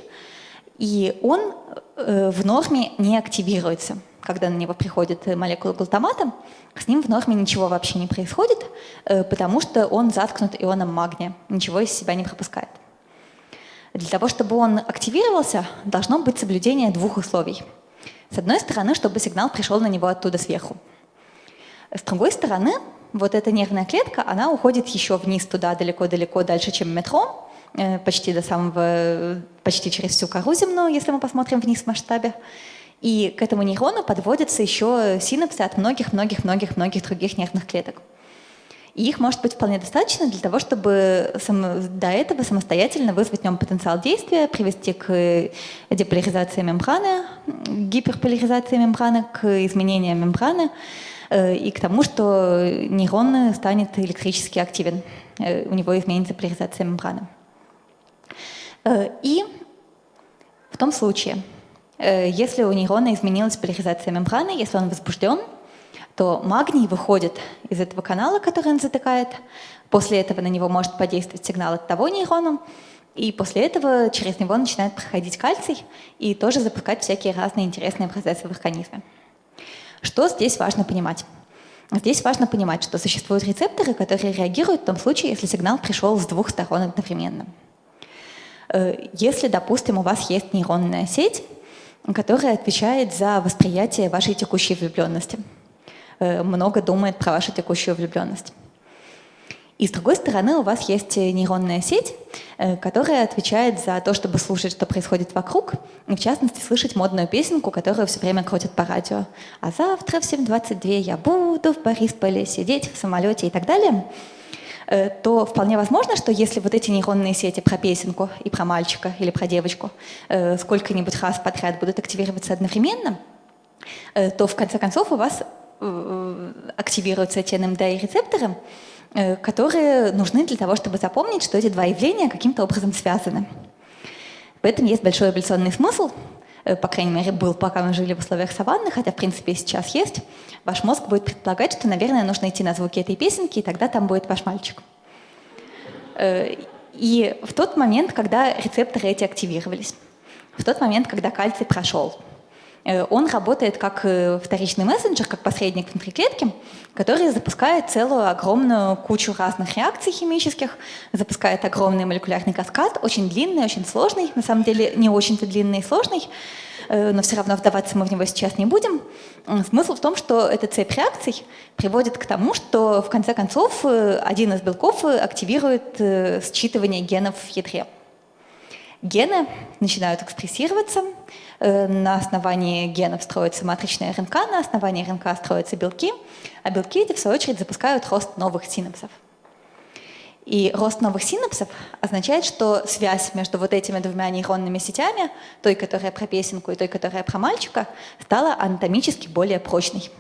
и он э, в норме не активируется. Когда на него приходит молекула глутамата, с ним в норме ничего вообще не происходит, э, потому что он заткнут ионом магния, ничего из себя не пропускает. Для того, чтобы он активировался, должно быть соблюдение двух условий. С одной стороны, чтобы сигнал пришел на него оттуда сверху. С другой стороны, вот эта нервная клетка, она уходит еще вниз туда, далеко-далеко, дальше, чем метро, э, почти до самого, почти через всю кору земную, если мы посмотрим вниз в масштабе. И к этому нейрону подводятся еще синапсы от многих-многих-многих-многих других нервных клеток. И их может быть вполне достаточно для того, чтобы до этого самостоятельно вызвать в нем потенциал действия, привести к деполяризации мембраны, гиперполяризации мембраны, к изменениям мембраны э, и к тому, что нейрон станет электрически активен, э, у него изменится поляризация мембраны. Э, и в том случае, если у нейрона изменилась поляризация мембраны, если он возбужден, то магний выходит из этого канала, который он затыкает. После этого на него может подействовать сигнал от того нейрона, и после этого через него начинает проходить кальций и тоже запускать всякие разные интересные процессы в организме. Что здесь важно понимать? Здесь важно понимать, что существуют рецепторы, которые реагируют в том случае, если сигнал пришел с двух сторон одновременно. Если, допустим, у вас есть нейронная сеть, которая отвечает за восприятие вашей текущей влюбленности, много думает про вашу текущую влюбленность. И с другой стороны, у вас есть нейронная сеть, э, которая отвечает за то, чтобы слушать, что происходит вокруг, и в частности слышать модную песенку, которую все время крутят по радио. А завтра в 7.22 я буду в Борисполе сидеть в самолете и так далее э, то вполне возможно, что если вот эти нейронные сети про песенку и про мальчика или про девочку э, сколько-нибудь раз подряд будут активироваться одновременно, то в конце концов у вас активируются те НМД-рецепторы, Э, которые нужны для того, чтобы запомнить, что эти два явления каким-то образом связаны. В этом есть большой эволюционный смысл, э, по крайней мере, был, пока мы жили в условиях саванны, хотя, в принципе, и сейчас есть. Ваш мозг будет предполагать, что, наверное, нужно идти на звуки этой песенки, и тогда там будет ваш мальчик. Э, и в тот момент, когда рецепторы эти активировались, в тот момент, когда кальций прошел, он работает как вторичный мессенджер, как посредник внутри клетки, который запускает целую огромную кучу разных реакций химических, запускает огромный молекулярный каскад, очень длинный, очень сложный, на самом деле не очень-то длинный и сложный, э, но все равно вдаваться мы в него сейчас не будем. Смысл в том, что эта цепь реакций приводит к тому, что в конце концов э, один из белков активирует э, считывание генов в ядре. Гены начинают экспрессироваться, на основании генов строится матричная РНК, на основании РНК строятся белки, а белки эти, в свою очередь, запускают рост новых синапсов. И рост новых синапсов означает, что связь между вот этими двумя нейронными сетями, той, которая про песенку, и той, которая про мальчика, стала анатомически более прочной.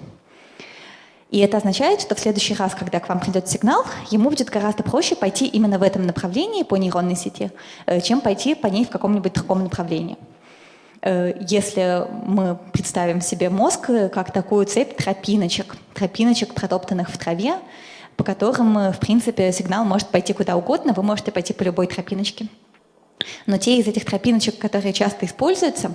И это означает, что в следующий раз, когда к вам придет сигнал, ему будет гораздо проще пойти именно в этом направлении по нейронной сети, э, чем пойти по ней в каком-нибудь другом направлении. Э, если мы представим себе мозг э, как такую цепь тропиночек, тропиночек, протоптанных в траве, по которым, э, в принципе, сигнал может пойти куда угодно, вы можете пойти по любой тропиночке. Но те из этих тропиночек, которые часто используются,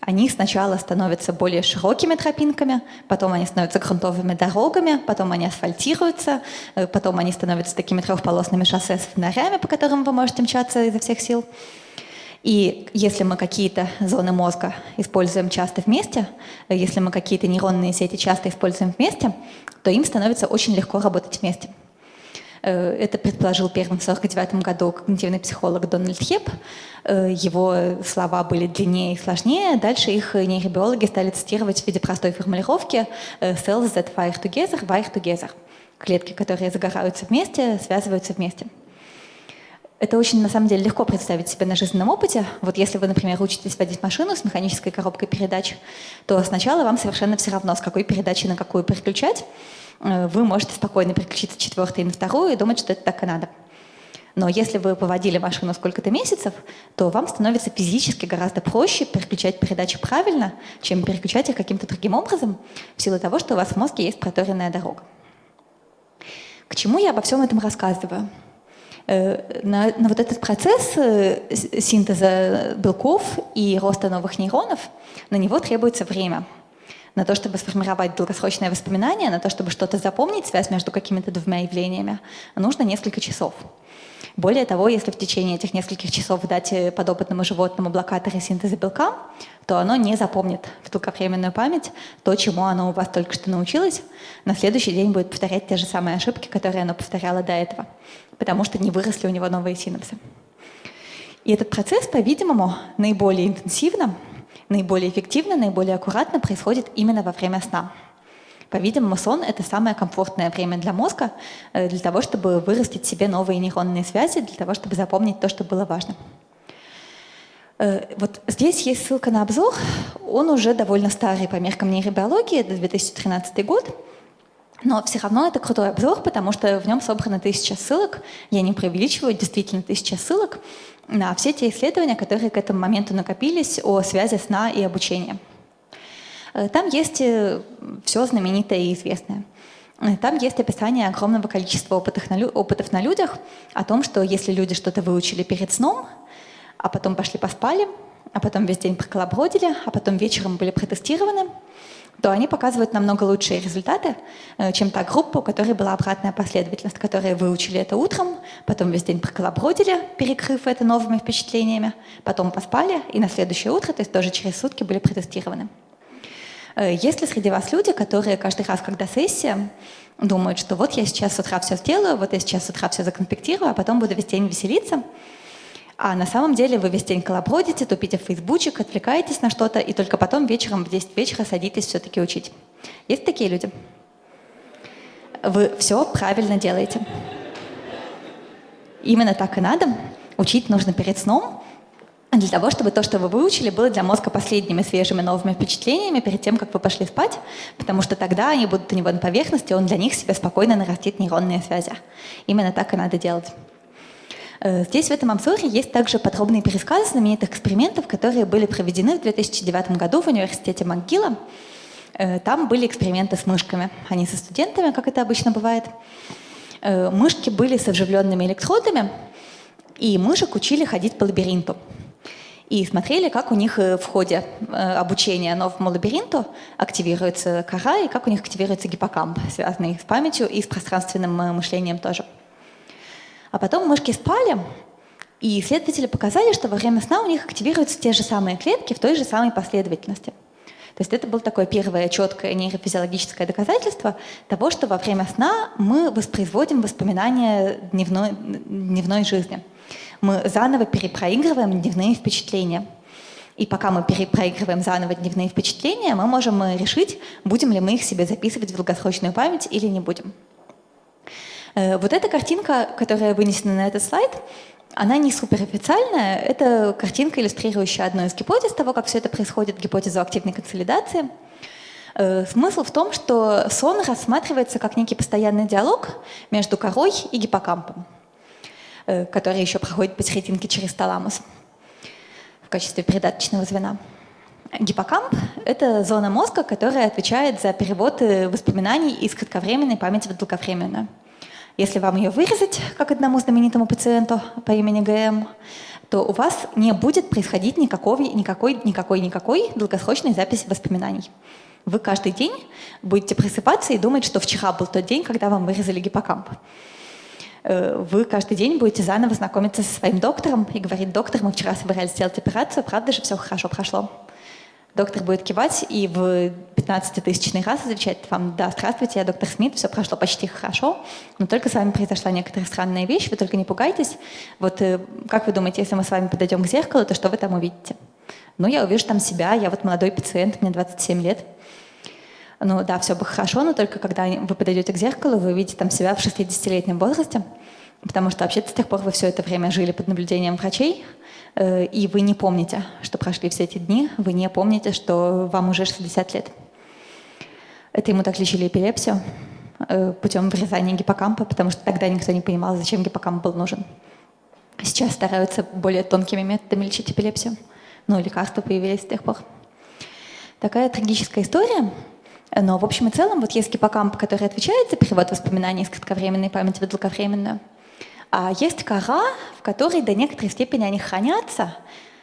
они сначала становятся более широкими тропинками, потом они становятся грунтовыми дорогами, потом они асфальтируются, потом они становятся такими трехполосными шоссе с фонарями, по которым вы можете мчаться изо всех сил. И если мы какие-то зоны мозга используем часто вместе, если мы какие-то нейронные сети часто используем вместе, то им становится очень легко работать вместе. Э, это предположил первым в 1949 году когнитивный психолог Дональд Хеп. Э, его слова были длиннее и сложнее. Дальше их нейробиологи стали цитировать в виде простой формулировки э, «cells that fire together, wire together». Клетки, которые загораются вместе, связываются вместе. Это очень, на самом деле, легко представить себе на жизненном опыте. Вот если вы, например, учитесь водить машину с механической коробкой передач, то сначала вам совершенно все равно, с какой передачи на какую переключать. Э, вы можете спокойно переключиться с четвертой на вторую и думать, что это так и надо. Но если вы поводили машину сколько-то месяцев, то вам становится физически гораздо проще переключать передачи правильно, чем переключать их каким-то другим образом, в силу того, что у вас в мозге есть проторенная дорога. К чему я обо всем этом рассказываю? Э, на, на вот этот процесс э, синтеза белков и роста новых нейронов, на него требуется время. На то, чтобы сформировать долгосрочное воспоминание, на то, чтобы что-то запомнить, связь между какими-то двумя явлениями, нужно несколько часов. Более того, если в течение этих нескольких часов дать э, подопытному животному блокаторы синтеза белка, то оно не запомнит в долговременную память то, чему оно у вас только что научилось. На следующий день будет повторять те же самые ошибки, которые оно повторяло до этого, потому что не выросли у него новые синапсы. И этот процесс, по-видимому, наиболее интенсивно, наиболее эффективно, наиболее аккуратно происходит именно во время сна. По-видимому, сон — это самое комфортное время для мозга, э, для того, чтобы вырастить себе новые нейронные связи, для того, чтобы запомнить то, что было важно. Э, вот здесь есть ссылка на обзор. Он уже довольно старый по меркам нейробиологии, это 2013 год. Но все равно это крутой обзор, потому что в нем собрано тысяча ссылок. Я не преувеличиваю, действительно тысяча ссылок на все те исследования, которые к этому моменту накопились о связи сна и обучения. Э, там есть э, все знаменитое и известное. Там есть описание огромного количества опытов на людях о том, что если люди что-то выучили перед сном, а потом пошли поспали, а потом весь день проколобродили, а потом вечером были протестированы, то они показывают намного лучшие результаты, э, чем та группа, у которой была обратная последовательность, которые выучили это утром, потом весь день проколобродили, перекрыв это новыми впечатлениями, потом поспали, и на следующее утро, то есть тоже через сутки, были протестированы. Э, есть ли среди вас люди, которые каждый раз, когда сессия, думают, что вот я сейчас с утра все сделаю, вот я сейчас с утра все законспектирую, а потом буду весь день веселиться, а на самом деле вы весь день колобродите, тупите в фейсбучик, отвлекаетесь на что-то, и только потом вечером в 10 вечера садитесь все-таки учить. Есть такие люди? Вы все правильно делаете. Именно так и надо. Учить нужно перед сном, для того, чтобы то, что вы выучили, было для мозга последними свежими новыми впечатлениями перед тем, как вы пошли спать, потому что тогда они будут у него на поверхности, он для них себе спокойно нарастит нейронные связи. Именно так и надо делать. Э, здесь в этом обзоре есть также подробный пересказ знаменитых экспериментов, которые были проведены в 2009 году в университете МcGill. Э, там были эксперименты с мышками, а не со студентами, как это обычно бывает. Э, мышки были с вживленными электродами, и мышек учили ходить по лабиринту. И смотрели, как у них в ходе обучения новому лабиринту активируется кора и как у них активируется гиппокамп, связанный с памятью и с пространственным мышлением тоже. А потом мышки спали, и исследователи показали, что во время сна у них активируются те же самые клетки в той же самой последовательности. То есть это было такое первое четкое нейрофизиологическое доказательство того, что во время сна мы воспроизводим воспоминания дневной, дневной жизни. Мы заново перепроигрываем дневные впечатления. И пока мы перепроигрываем заново дневные впечатления, мы можем решить, будем ли мы их себе записывать в долгосрочную память или не будем. Э, вот эта картинка, которая вынесена на этот слайд, она не суперофициальная. Это картинка, иллюстрирующая одну из гипотез того, как все это происходит, гипотезу активной консолидации. Э, смысл в том, что сон рассматривается как некий постоянный диалог между корой и гиппокампом, э, который еще проходит посерединке через таламус в качестве передаточного звена. Гиппокамп — это зона мозга, которая отвечает за перевод воспоминаний из кратковременной памяти в долговременную. Если вам ее вырезать, как одному знаменитому пациенту по имени ГМ, то у вас не будет происходить никакой, никакой, никакой, никакой долгосрочной записи воспоминаний. Вы каждый день будете просыпаться и думать, что вчера был тот день, когда вам вырезали гиппокамп. Э, вы каждый день будете заново знакомиться со своим доктором и говорить, доктор, мы вчера собирались сделать операцию, правда же все хорошо прошло? Доктор будет кивать и в 15-тысячный раз отвечать вам, да, здравствуйте, я доктор Смит, все прошло почти хорошо, но только с вами произошла некоторая странная вещь, вы только не пугайтесь. Вот э, как вы думаете, если мы с вами подойдем к зеркалу, то что вы там увидите? Ну, я увижу там себя, я вот молодой пациент, мне 27 лет. Ну да, все бы хорошо, но только когда вы подойдете к зеркалу, вы увидите там себя в 60-летнем возрасте, потому что вообще-то с тех пор вы все это время жили под наблюдением врачей, Э, и вы не помните, что прошли все эти дни, вы не помните, что вам уже 60 лет. Это ему так лечили эпилепсию э, путем вырезания гиппокампа, потому что тогда никто не понимал, зачем гиппокамп был нужен. Сейчас стараются более тонкими методами лечить эпилепсию. Ну, лекарства появились с тех пор. Такая трагическая история. Но в общем и целом, вот есть гиппокамп, который отвечает за перевод воспоминаний из кратковременной памяти в долговременную, а есть кора, в которой до некоторой степени они хранятся.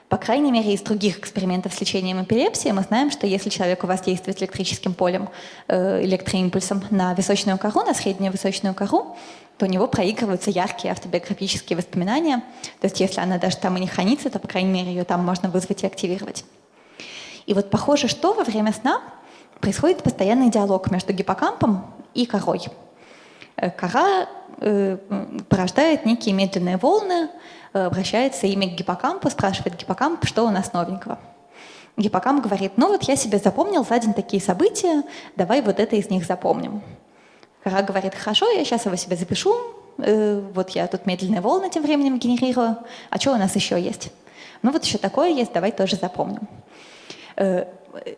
По крайней мере, из других экспериментов с лечением эпилепсии мы знаем, что если человек у вас действует электрическим полем, э, электроимпульсом на височную кору, на среднюю височную кору, то у него проигрываются яркие автобиографические воспоминания. То есть если она даже там и не хранится, то, по крайней мере, ее там можно вызвать и активировать. И вот похоже, что во время сна происходит постоянный диалог между гиппокампом и корой. Э, кора порождает некие медленные волны, э, обращается ими к гиппокампу, спрашивает гиппокамп, что у нас новенького. Гиппокамп говорит, ну вот я себе запомнил за день такие события, давай вот это из них запомним. Кора говорит, хорошо, я сейчас его себе запишу, вот я тут медленные волны тем временем генерирую, а что у нас еще есть? Ну вот еще такое есть, давай тоже запомним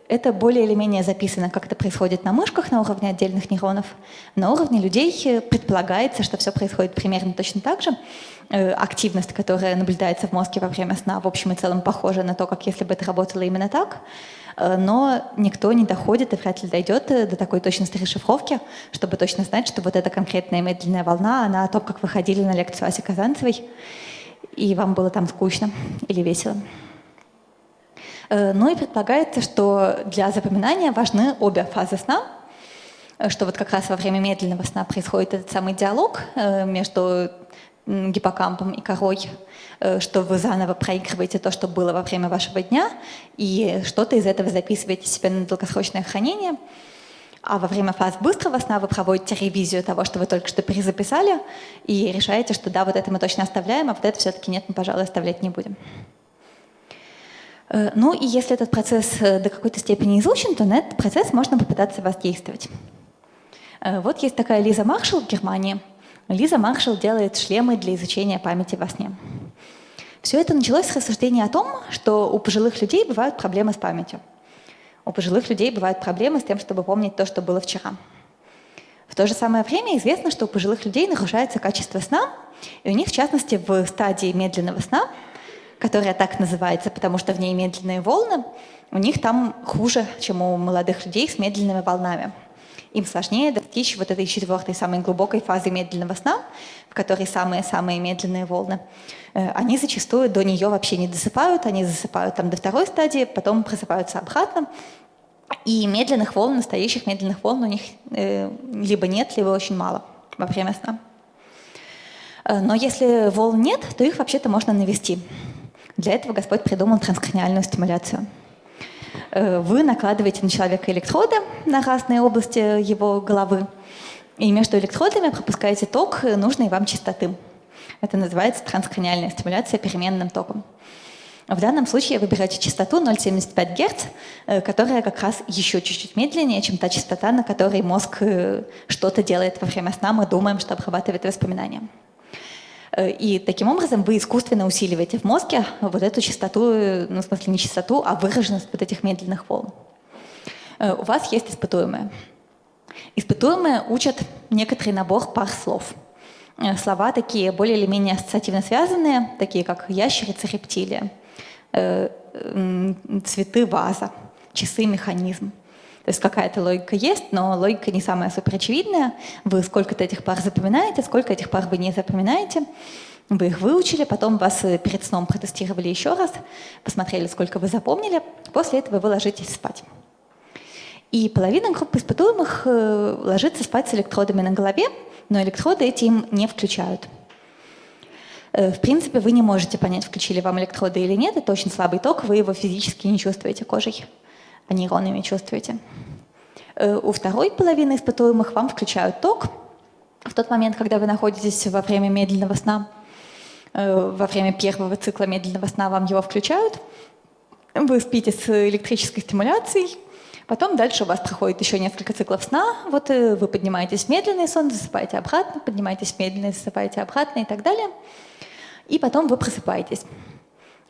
это более или менее записано, как это происходит на мышках на уровне отдельных нейронов. На уровне людей э, предполагается, что все происходит примерно точно так же. Э, активность, которая наблюдается в мозге во время сна, в общем и целом похожа на то, как если бы это работало именно так. Э, но никто не доходит и вряд ли дойдет до такой точности расшифровки, чтобы точно знать, что вот эта конкретная медленная волна, она о том, как вы ходили на лекцию Аси Казанцевой, и вам было там скучно или весело. Ну и предполагается, что для запоминания важны обе фазы сна, что вот как раз во время медленного сна происходит этот самый диалог между гиппокампом и корой, что вы заново проигрываете то, что было во время вашего дня, и что-то из этого записываете себе на долгосрочное хранение – а во время фаз быстрого сна вы проводите ревизию того, что вы только что перезаписали, и решаете, что да, вот это мы точно оставляем, а вот это все-таки нет, мы, пожалуй, оставлять не будем. Э, ну и если этот процесс э, до какой-то степени изучен, то на этот процесс можно попытаться воздействовать. Э, вот есть такая Лиза Маршалл в Германии. Лиза Маршалл делает шлемы для изучения памяти во сне. Все это началось с рассуждения о том, что у пожилых людей бывают проблемы с памятью – у пожилых людей бывают проблемы с тем, чтобы помнить то, что было вчера. В то же самое время известно, что у пожилых людей нарушается качество сна, и у них, в частности, в стадии медленного сна, которая так называется, потому что в ней медленные волны, у них там хуже, чем у молодых людей с медленными волнами. Им сложнее достичь вот этой четвертой, самой глубокой фазы медленного сна, в которой самые-самые медленные волны. Э, они зачастую до нее вообще не досыпают, они засыпают там до второй стадии, потом просыпаются обратно. И медленных волн, настоящих медленных волн у них э, либо нет, либо очень мало во время сна. Э, но если волн нет, то их вообще-то можно навести. Для этого Господь придумал транскраниальную стимуляцию. Вы накладываете на человека электроды на разные области его головы, и между электродами пропускаете ток нужной вам частоты. Это называется транскраниальная стимуляция переменным током. В данном случае вы выбираете частоту 0,75 Гц, э, которая как раз еще чуть-чуть медленнее, чем та частота, на которой мозг э, что-то делает во время сна, мы думаем, что обрабатывает воспоминания. Э, и таким образом вы искусственно усиливаете в мозге вот эту частоту, ну, в смысле не частоту, а выраженность вот этих медленных волн. У вас есть испытуемые. Испытуемые учат некоторый набор пар слов – Э, слова такие более или менее ассоциативно связанные, такие как ящерица, рептилия, э, цветы, ваза, часы, механизм. То есть какая-то логика есть, но логика не самая суперочевидная. Вы сколько-то этих пар запоминаете, сколько этих пар вы не запоминаете. Вы их выучили, потом вас э, перед сном протестировали еще раз, посмотрели, сколько вы запомнили. После этого вы ложитесь спать. И половина группы испытуемых ложится спать с электродами на голове, но электроды эти им не включают. Э, в принципе, вы не можете понять, включили вам электроды или нет. Это очень слабый ток, вы его физически не чувствуете кожей, а нейронами чувствуете. Э, у второй половины испытуемых вам включают ток в тот момент, когда вы находитесь во время медленного сна. Э, во время первого цикла медленного сна вам его включают. Вы спите с электрической стимуляцией, Потом дальше у вас проходит еще несколько циклов сна. Вот э, вы поднимаетесь медленно сон, засыпаете обратно, поднимаетесь медленно засыпаете обратно и так далее. И потом вы просыпаетесь.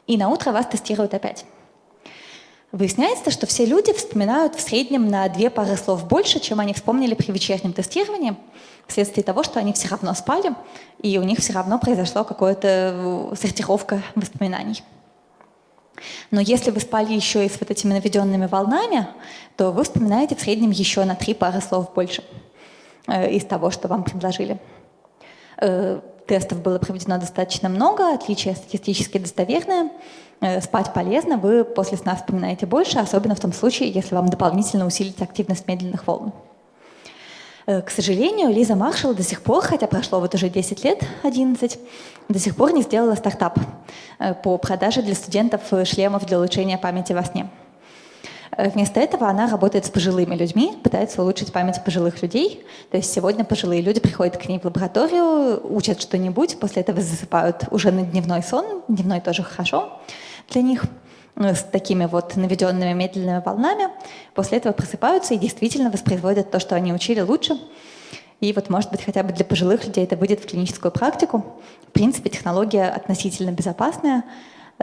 И на утро вас тестируют опять. Выясняется, что все люди вспоминают в среднем на две пары слов больше, чем они вспомнили при вечернем тестировании, вследствие того, что они все равно спали, и у них все равно произошла какая-то э, сортировка воспоминаний. Но если вы спали еще и с вот этими наведенными волнами, то вы вспоминаете в среднем еще на три пары слов больше э, из того, что вам предложили. Э, тестов было проведено достаточно много, отличия статистически достоверные. Э, спать полезно, вы после сна вспоминаете больше, особенно в том случае, если вам дополнительно усилить активность медленных волн. Э, к сожалению, Лиза Маршалл до сих пор, хотя прошло вот уже 10 лет, 11, до сих пор не сделала стартап э, по продаже для студентов шлемов для улучшения памяти во сне. Вместо этого она работает с пожилыми людьми, пытается улучшить память пожилых людей. То есть сегодня пожилые люди приходят к ней в лабораторию, учат что-нибудь, после этого засыпают уже на дневной сон. Дневной тоже хорошо для них. Ну, с такими вот наведенными медленными волнами, после этого просыпаются и действительно воспроизводят то, что они учили лучше. И вот, может быть, хотя бы для пожилых людей это выйдет в клиническую практику. В принципе, технология относительно безопасная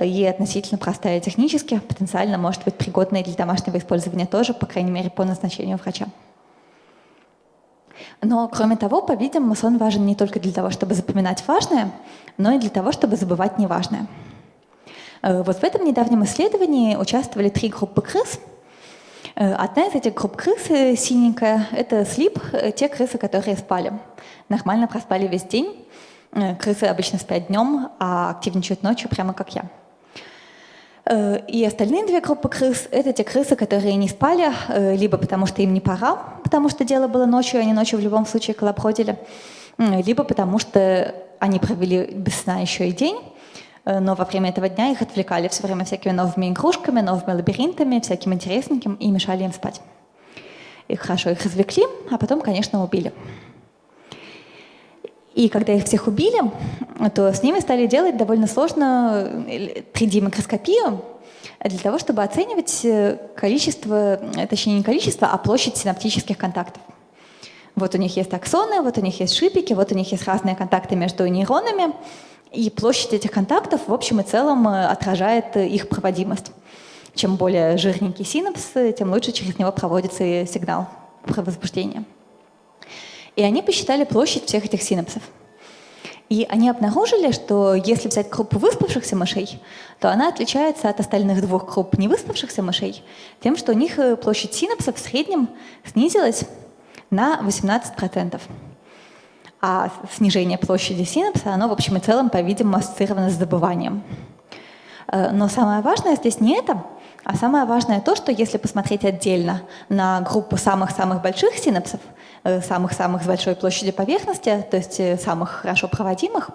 и относительно простая технически, потенциально может быть пригодная для домашнего использования тоже, по крайней мере, по назначению врача. Но, кроме того, по-видимому, сон важен не только для того, чтобы запоминать важное, но и для того, чтобы забывать неважное. Э, вот в этом недавнем исследовании участвовали три группы крыс. Э, одна из этих групп крыс, э, синенькая, это слип, те крысы, которые спали. Нормально проспали весь день. Крысы обычно спят днем, а активничают ночью, прямо как я. И остальные две группы крыс — это те крысы, которые не спали, либо потому что им не пора, потому что дело было ночью, они ночью в любом случае колобродили, либо потому что они провели без сна еще и день, но во время этого дня их отвлекали все время всякими новыми игрушками, новыми лабиринтами, всяким интересненьким и мешали им спать. Их хорошо их развлекли, а потом, конечно, убили. И когда их всех убили, то с ними стали делать довольно сложно 3D-микроскопию для того, чтобы оценивать э, количество, точнее не количество, а площадь синаптических контактов. Вот у них есть аксоны, вот у них есть шипики, вот у них есть разные контакты между нейронами, и площадь этих контактов в общем и целом э, отражает их проводимость. Чем более жирненький синапс, тем лучше через него проводится сигнал про возбуждение. И они посчитали площадь всех этих синапсов. И они обнаружили, что если взять группу выспавшихся мышей, то она отличается от остальных двух групп невыспавшихся мышей тем, что у них э, площадь синапсов в среднем снизилась на 18%. А снижение площади синапса, оно в общем и целом, по-видимому, ассоциировано с забыванием. Э, но самое важное здесь не это, а самое важное то, что если посмотреть отдельно на группу самых-самых больших синапсов, э, самых-самых с большой площадью поверхности, то есть э, самых хорошо проводимых,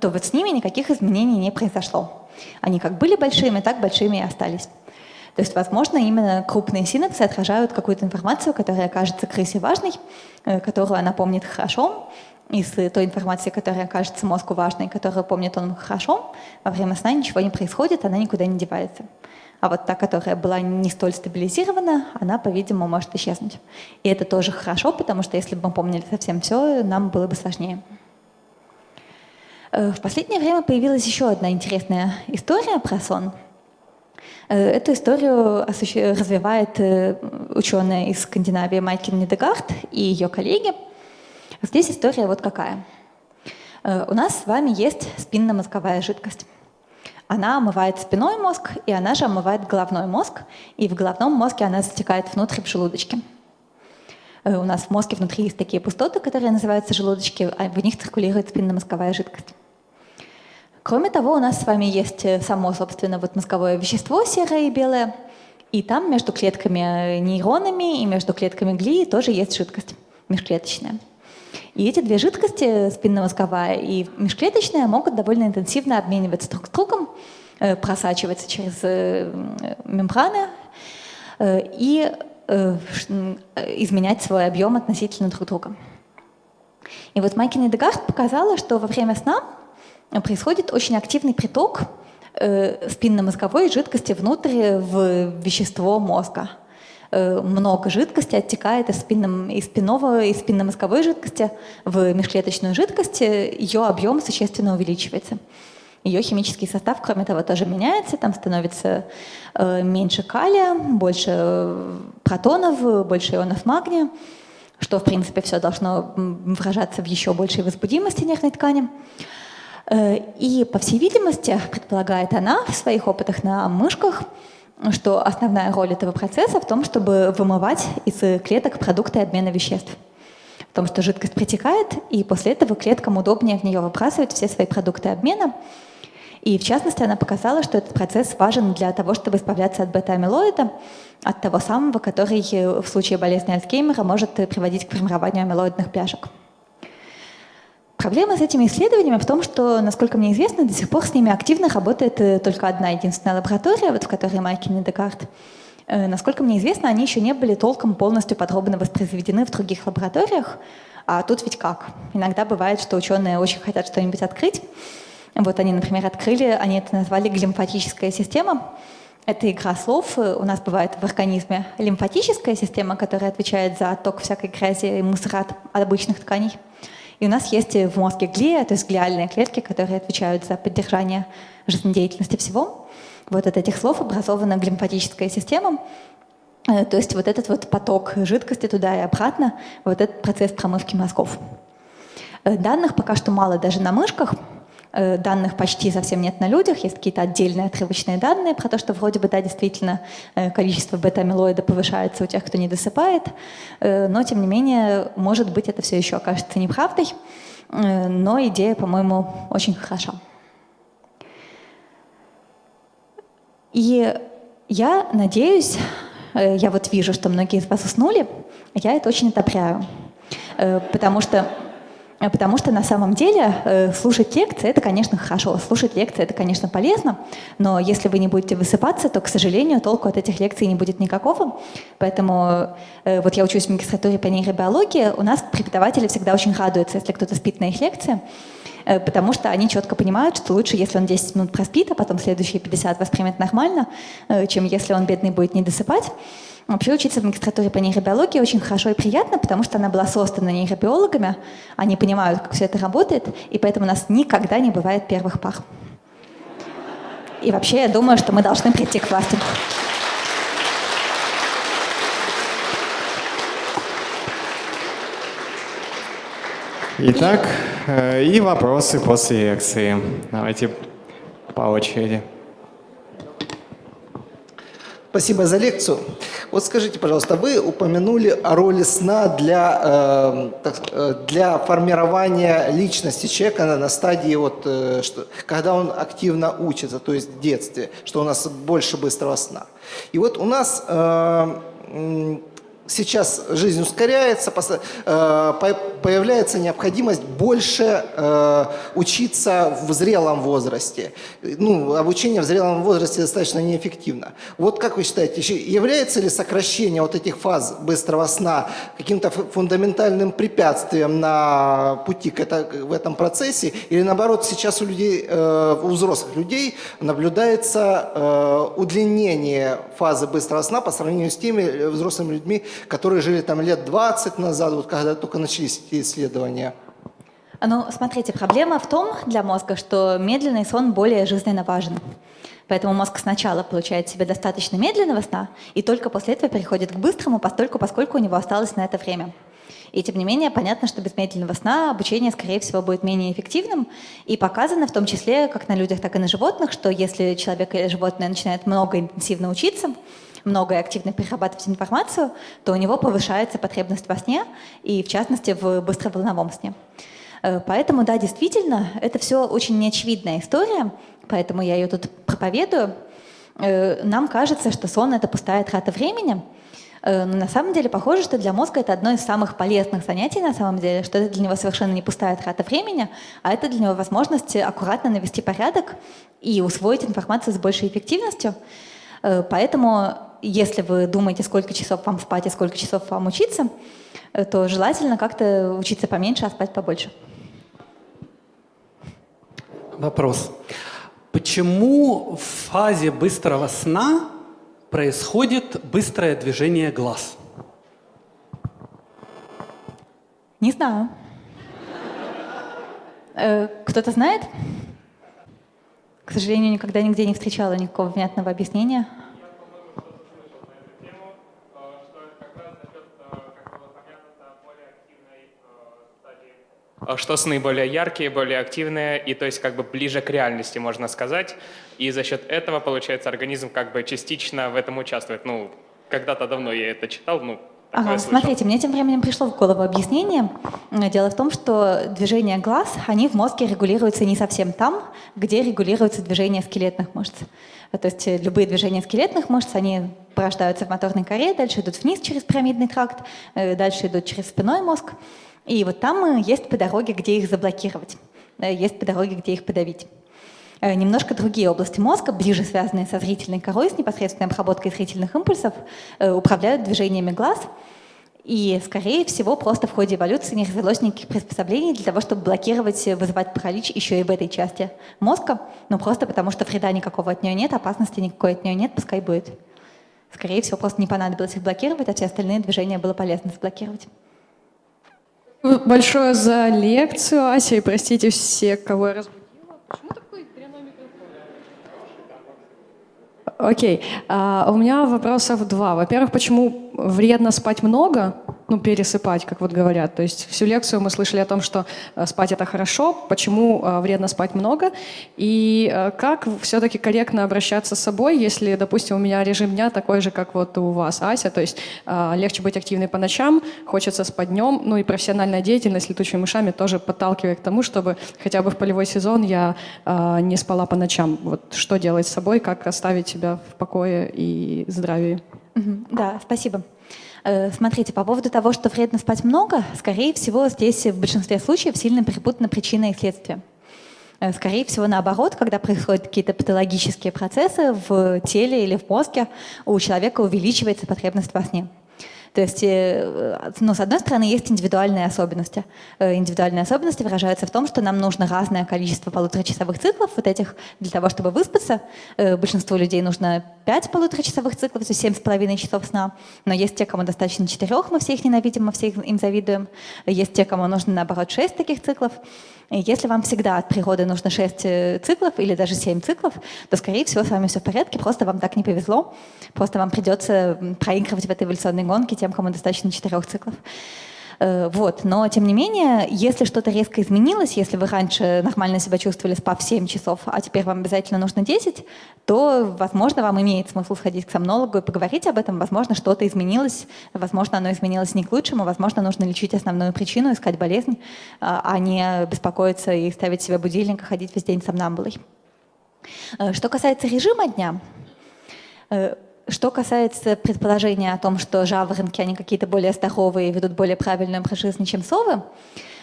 то вот с ними никаких изменений не произошло. Они как были большими, так большими и остались. То есть, возможно, именно крупные синапсы отражают какую-то информацию, которая кажется крысе важной, э, которую она помнит хорошо, из той информации, которая кажется мозгу важной, которую помнит он хорошо, во время сна ничего не происходит, она никуда не девается. А вот та, которая была не столь стабилизирована, она, по-видимому, может исчезнуть. И это тоже хорошо, потому что если бы мы помнили совсем все, нам было бы сложнее. Э, в последнее время появилась еще одна интересная история про сон. Э, эту историю развивает э, ученая из Скандинавии Майкин Недегард и ее коллеги. Здесь история вот какая. У нас с вами есть спинномозговая жидкость. Она омывает спиной мозг, и она же омывает головной мозг, и в головном мозге она затекает внутрь в желудочке. Э, у нас в мозге внутри есть такие пустоты, которые называются желудочки, а в них циркулирует спинномозговая жидкость. Кроме того, у нас с вами есть э, само, собственно, вот мозговое вещество серое и белое, и там между клетками нейронами и между клетками глии тоже есть жидкость межклеточная. И эти две жидкости, спинномозговая и межклеточная, могут довольно интенсивно обмениваться друг с другом, э, просачиваться через э, мембраны э, и изменять свой объем относительно друг друга. И вот Майкин и Дегард показала, что во время сна происходит очень активный приток спинномозговой жидкости внутрь в вещество мозга. Э, много жидкости оттекает из, спинном, из, спинного, из спинномозговой жидкости в межклеточную жидкость, ее объем существенно увеличивается. Ее химический состав, кроме того, тоже меняется, там становится э, меньше калия, больше э, протонов, больше ионов магния, что, в принципе, все должно выражаться в еще большей возбудимости нервной ткани. И, по всей видимости, предполагает она в своих опытах на мышках, что основная роль этого процесса в том, чтобы вымывать из клеток продукты обмена веществ. В том, что жидкость протекает, и после этого клеткам удобнее в нее выбрасывать все свои продукты обмена. И в частности, она показала, что этот процесс важен для того, чтобы избавляться от бета-амилоида, от того самого, который в случае болезни Альцгеймера может приводить к формированию амилоидных пляшек. Проблема с этими исследованиями в том, что, насколько мне известно, до сих пор с ними активно работает э, только одна единственная лаборатория, вот в которой Майкин и Декарт. Э, насколько мне известно, они еще не были толком полностью подробно воспроизведены в других лабораториях. А тут ведь как? Иногда бывает, что ученые очень хотят что-нибудь открыть. Вот они, например, открыли, они это назвали глимфатическая система. Это игра слов. У нас бывает в организме лимфатическая система, которая отвечает за отток всякой грязи и мусора от обычных тканей. И у нас есть в мозге глия, то есть глиальные клетки, которые отвечают за поддержание жизнедеятельности всего. Вот от этих слов образована глимфатическая система, э, то есть вот этот вот поток жидкости туда и обратно, вот этот процесс промывки мозгов. Э, данных пока что мало даже на мышках, данных почти совсем нет на людях, есть какие-то отдельные отрывочные данные про то, что вроде бы, да, действительно э, количество бета-амилоида повышается у тех, кто не досыпает, э, но тем не менее, может быть, это все еще окажется неправдой, но идея, по-моему, очень хороша. И я надеюсь, э, я вот вижу, что многие из вас уснули, я это очень одобряю, э, потому что Э, потому что на самом деле э, слушать лекции — это, конечно, хорошо. Слушать лекции — это, конечно, полезно, но если вы не будете высыпаться, то, к сожалению, толку от этих лекций не будет никакого. Поэтому э, вот я учусь в магистратуре по нейробиологии, у нас преподаватели всегда очень радуются, если кто-то спит на их лекции, потому что они четко понимают, что лучше, если он 10 минут проспит, а потом следующие 50 воспримет нормально, чем если он, бедный, будет не досыпать. Вообще учиться в магистратуре по нейробиологии очень хорошо и приятно, потому что она была создана нейробиологами, они понимают, как все это работает, и поэтому у нас никогда не бывает первых пар. И вообще я думаю, что мы должны прийти к власти. Итак, э, и вопросы после лекции. Давайте по очереди. Спасибо за лекцию. Вот скажите, пожалуйста, вы упомянули о роли сна для, э, для формирования личности человека на, стадии, вот, э, что, когда он активно учится, то есть в детстве, что у нас больше быстрого сна. И вот у нас э, сейчас жизнь ускоряется, э, появляется необходимость больше э, учиться в зрелом возрасте. Ну, обучение в зрелом возрасте достаточно неэффективно. Вот как вы считаете, является ли сокращение вот этих фаз быстрого сна каким-то фундаментальным препятствием на пути к это, в этом процессе? Или наоборот, сейчас у людей, э, у взрослых людей наблюдается удлинение фазы быстрого сна по сравнению с теми взрослыми людьми, которые жили там лет 20 назад, вот когда только начались эти исследования? Ну, смотрите, проблема в том для мозга, что медленный сон более жизненно важен. Поэтому мозг сначала получает себе достаточно медленного сна, и только после этого переходит к быстрому, постольку, поскольку у него осталось на это время. И тем не менее, понятно, что без медленного сна обучение, скорее всего, будет менее эффективным. И показано в том числе, как на людях, так и на животных, что если человек или животное начинает много интенсивно учиться, много и активно перерабатывать информацию, то у него повышается потребность во сне, и в частности в быстроволновом сне. Э, поэтому, да, действительно, это все очень неочевидная история, поэтому я ее тут проповедую. Э, нам кажется, что сон — это пустая трата времени, э, но на самом деле похоже, что для мозга это одно из самых полезных занятий на самом деле, что это для него совершенно не пустая трата времени, а это для него возможность аккуратно навести порядок и усвоить информацию с большей эффективностью. Поэтому если вы думаете, сколько часов вам спать и сколько часов вам учиться, э, то желательно как-то учиться поменьше, а спать побольше. Вопрос. Почему в фазе быстрого сна происходит быстрое движение глаз? Не знаю. Э, кто-то знает? К сожалению, никогда нигде не встречала никакого внятного объяснения. А что сны более яркие, более активные, и то есть как бы ближе к реальности, можно сказать. И за счет этого, получается, организм как бы частично в этом участвует. Ну, когда-то давно я это читал, ну, Ага, смотрите, мне тем временем пришло в голову объяснение. Дело в том, что движения глаз, они в мозге регулируются не совсем там, где регулируется движение скелетных мышц. То есть э, любые движения скелетных мышц, они порождаются в моторной коре, дальше идут вниз через пирамидный тракт, э, дальше идут через спиной мозг. И вот там э, есть по дороге, где их заблокировать, есть по дороге, где их подавить. Э, немножко другие области мозга, ближе связанные со зрительной корой, с непосредственной обработкой зрительных импульсов, э, управляют движениями глаз. И, скорее всего, просто в ходе эволюции не развелось никаких приспособлений для того, чтобы блокировать, вызывать паралич еще и в этой части мозга. Ну, просто потому что вреда никакого от нее нет, опасности никакой от нее нет, пускай будет. Скорее всего, просто не понадобилось их блокировать, а все остальные движения было полезно заблокировать большое за лекцию, Ася, и простите все, кого я разбудила. Почему Окей, а, у меня вопросов два. Во-первых, почему вредно спать много? Ну, пересыпать, как вот говорят. То есть всю лекцию мы слышали о том, что э, спать это хорошо, почему э, вредно спать много, и э, как все-таки корректно обращаться с собой, если, допустим, у меня режим дня такой же, как вот у вас, Ася, то есть легче быть активной по ночам, хочется спать днем, ну и профессиональная деятельность летучими мышами тоже подталкивает к тому, чтобы хотя бы в полевой сезон я не спала по ночам. Вот что делать с собой, как оставить себя в покое и здравии? Да, спасибо. Э, смотрите, по поводу того, что вредно спать много, скорее всего, здесь в большинстве случаев сильно перепутаны причины и следствия. Э, скорее всего, наоборот, когда происходят какие-то патологические процессы в теле или в мозге, у человека увеличивается потребность во сне. То есть, э, ну, с одной стороны, есть индивидуальные особенности. Э, индивидуальные особенности выражаются в том, что нам нужно разное количество полуторачасовых циклов вот этих для того, чтобы выспаться. Э, большинству людей нужно 5 полуторачасовых циклов, то есть 7,5 часов сна. Но есть те, кому достаточно 4, мы все их ненавидим, мы все им завидуем. Есть те, кому нужно, наоборот, 6 таких циклов. Если вам всегда от природы нужно 6 э, циклов или даже 7 циклов, то, скорее всего, с вами все в порядке, просто вам так не повезло. Просто вам придется проигрывать в этой эволюционной гонке тем, кому достаточно 4 циклов. Э, вот. Но, тем не менее, если что-то резко изменилось, если вы раньше нормально себя чувствовали, спав 7 часов, а теперь вам обязательно нужно 10, то, возможно, вам имеет смысл сходить к сомнологу и поговорить об этом. Возможно, что-то изменилось, возможно, оно изменилось не к лучшему, возможно, нужно лечить основную причину, искать болезнь, а, а не беспокоиться и ставить себе будильник и ходить весь день сомнамбулой. Э, что касается режима дня, э, что касается предположения о том, что жаворонки, они какие-то более здоровые и ведут более правильную образ жизни, чем совы,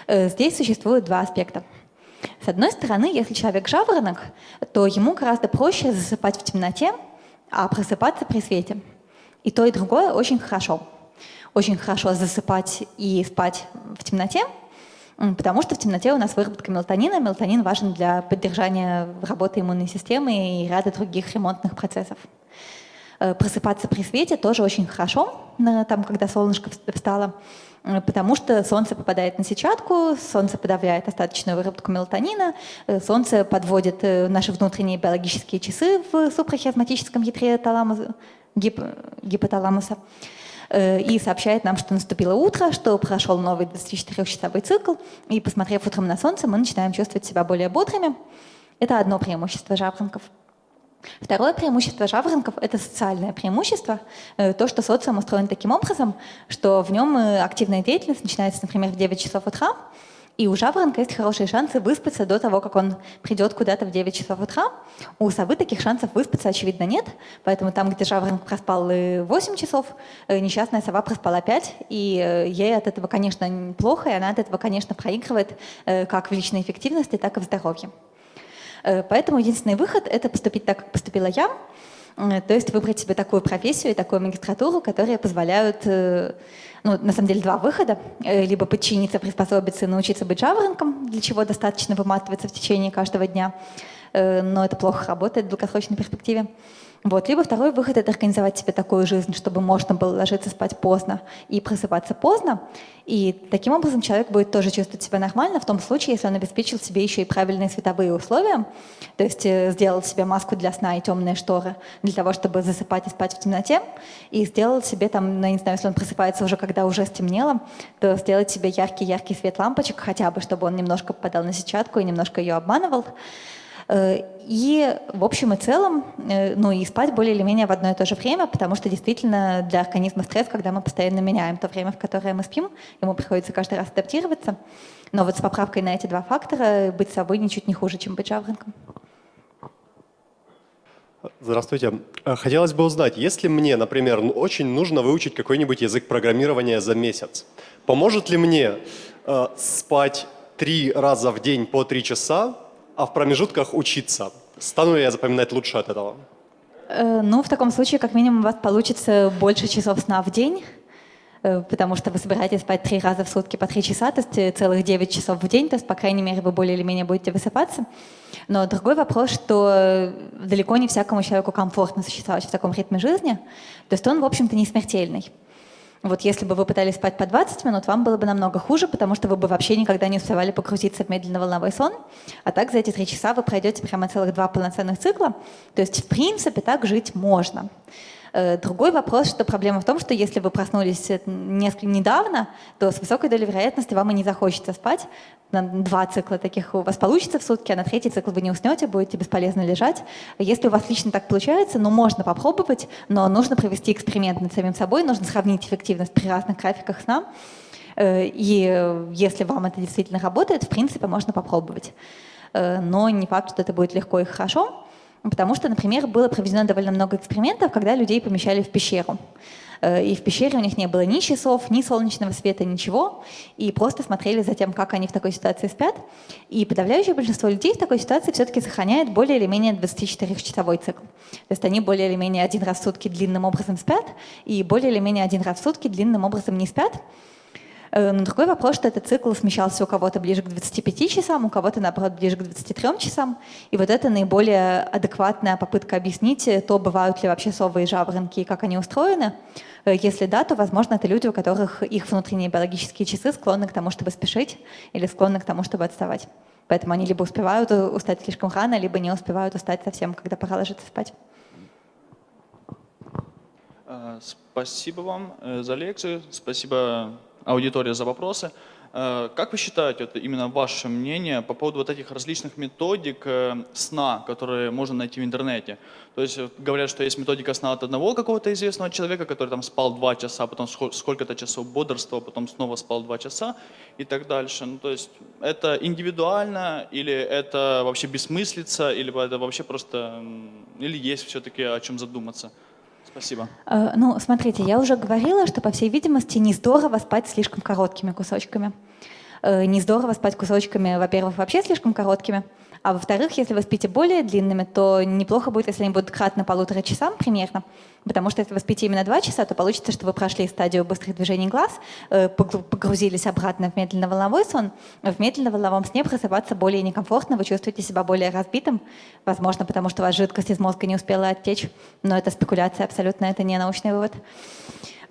э, здесь существует два аспекта. С одной стороны, если человек жаворонок, то ему гораздо проще засыпать в темноте, а просыпаться при свете. И то, и другое очень хорошо. Очень хорошо засыпать и спать в темноте, потому что в темноте у нас выработка мелатонина. Мелатонин важен для поддержания работы иммунной системы и ряда других ремонтных процессов. Э, просыпаться при свете тоже очень хорошо, там, когда солнышко встало, э, потому что солнце попадает на сетчатку, солнце подавляет остаточную выработку мелатонина, э, солнце подводит наши внутренние биологические часы в супрахиазматическом ядре таламуса, гип, гипоталамуса и сообщает нам, что наступило утро, что прошел новый 24-часовой цикл, и посмотрев утром на солнце, мы начинаем чувствовать себя более бодрыми. Это одно преимущество жаворонков. Второе преимущество жаворонков – это социальное преимущество, э, то, что социум устроен таким образом, что в нем э, активная деятельность начинается, например, в 9 часов утра, и у жаворонка есть хорошие шансы выспаться до того, как он придет куда-то в 9 часов утра. У совы таких шансов выспаться, очевидно, нет. Поэтому там, где жаворонок проспал 8 часов, э, несчастная сова проспала 5. И ей от этого, конечно, плохо, и она от этого, конечно, проигрывает как в личной эффективности, так и в здоровье. Э, поэтому единственный выход — это поступить так, как поступила я, э, то есть выбрать себе такую профессию и такую магистратуру, которые позволяют, э, ну, на самом деле, два выхода. Либо подчиниться, приспособиться и научиться быть жаворонком, для чего достаточно выматываться в течение каждого дня, но это плохо работает в долгосрочной перспективе. Вот. Либо второй выход — это организовать себе такую жизнь, чтобы можно было ложиться спать поздно и просыпаться поздно. И таким образом человек будет тоже чувствовать себя нормально в том случае, если он обеспечил себе еще и правильные световые условия, то есть э, сделал себе маску для сна и темные шторы для того, чтобы засыпать и спать в темноте, и сделал себе там, ну, не знаю, если он просыпается уже, когда уже стемнело, то сделать себе яркий-яркий свет лампочек хотя бы, чтобы он немножко попадал на сетчатку и немножко ее обманывал. И в общем и целом, э, ну и спать более или менее в одно и то же время, потому что действительно для организма стресс, когда мы постоянно меняем то время, в которое мы спим, ему приходится каждый раз адаптироваться. Но вот с поправкой на эти два фактора быть собой ничуть не хуже, чем быть жаворонком. Здравствуйте. Э, хотелось бы узнать, если мне, например, ну, очень нужно выучить какой-нибудь язык программирования за месяц, поможет ли мне э, спать три раза в день по три часа а в промежутках учиться. Стану ли я запоминать лучше от этого? Э, ну, в таком случае, как минимум, у вас получится больше часов сна в день, э, потому что вы собираетесь спать три раза в сутки по три часа, то есть э, целых девять часов в день, то есть, по крайней мере, вы более или менее будете высыпаться. Но другой вопрос, что далеко не всякому человеку комфортно существовать в таком ритме жизни, то есть он, в общем-то, не смертельный. Вот если бы вы пытались спать по 20 минут, вам было бы намного хуже, потому что вы бы вообще никогда не успевали погрузиться в медленно-волновой сон. А так за эти три часа вы пройдете прямо целых два полноценных цикла. То есть, в принципе, так жить можно. Э, другой вопрос, что проблема в том, что если вы проснулись несколько недавно, то с высокой долей вероятности вам и не захочется спать. Два цикла таких у вас получится в сутки, а на третий цикл вы не уснете, будете бесполезно лежать. Если у вас лично так получается, ну можно попробовать, но нужно провести эксперимент над самим собой, нужно сравнить эффективность при разных графиках сна. Э, и если вам это действительно работает, в принципе, можно попробовать. Э, но не факт, что это будет легко и хорошо. Потому что, например, было проведено довольно много экспериментов, когда людей помещали в пещеру. Э, и в пещере у них не было ни часов, ни солнечного света, ничего. И просто смотрели за тем, как они в такой ситуации спят. И подавляющее большинство людей в такой ситуации все-таки сохраняет более или менее 24-часовой цикл. То есть они более или менее один раз в сутки длинным образом спят, и более или менее один раз в сутки длинным образом не спят. Э, но другой вопрос, что этот цикл смещался у кого-то ближе к 25 часам, у кого-то, наоборот, ближе к 23 часам. И вот это наиболее адекватная попытка объяснить э, то, бывают ли вообще совы и жаворонки, и как они устроены. Э, если да, то, возможно, это люди, у которых их внутренние биологические часы склонны к тому, чтобы спешить, или склонны к тому, чтобы отставать. Поэтому они либо успевают устать слишком рано, либо не успевают устать совсем, когда пора ложиться спать. Спасибо вам за лекцию. Спасибо аудитория за вопросы. Э, как вы считаете, вот именно ваше мнение по поводу вот этих различных методик э, сна, которые можно найти в интернете? То есть говорят, что есть методика сна от одного какого-то известного человека, который там спал два часа, потом сколько-то часов бодрствовал, потом снова спал два часа и так дальше. Ну, то есть это индивидуально или это вообще бессмыслица, или это вообще просто, или есть все-таки о чем задуматься? Спасибо. Э, ну, смотрите, я уже говорила, что, по всей видимости, не здорово спать слишком короткими кусочками. Э, не здорово спать кусочками, во-первых, вообще слишком короткими, а во-вторых, если вы спите более длинными, то неплохо будет, если они будут кратно полутора часам примерно, потому что если вы спите именно два часа, то получится, что вы прошли стадию быстрых движений глаз, э, погрузились обратно в медленно-волновой сон. В медленно-волновом сне просыпаться более некомфортно, вы чувствуете себя более разбитым, возможно, потому что у вас жидкость из мозга не успела оттечь, но это спекуляция абсолютно, это не научный вывод.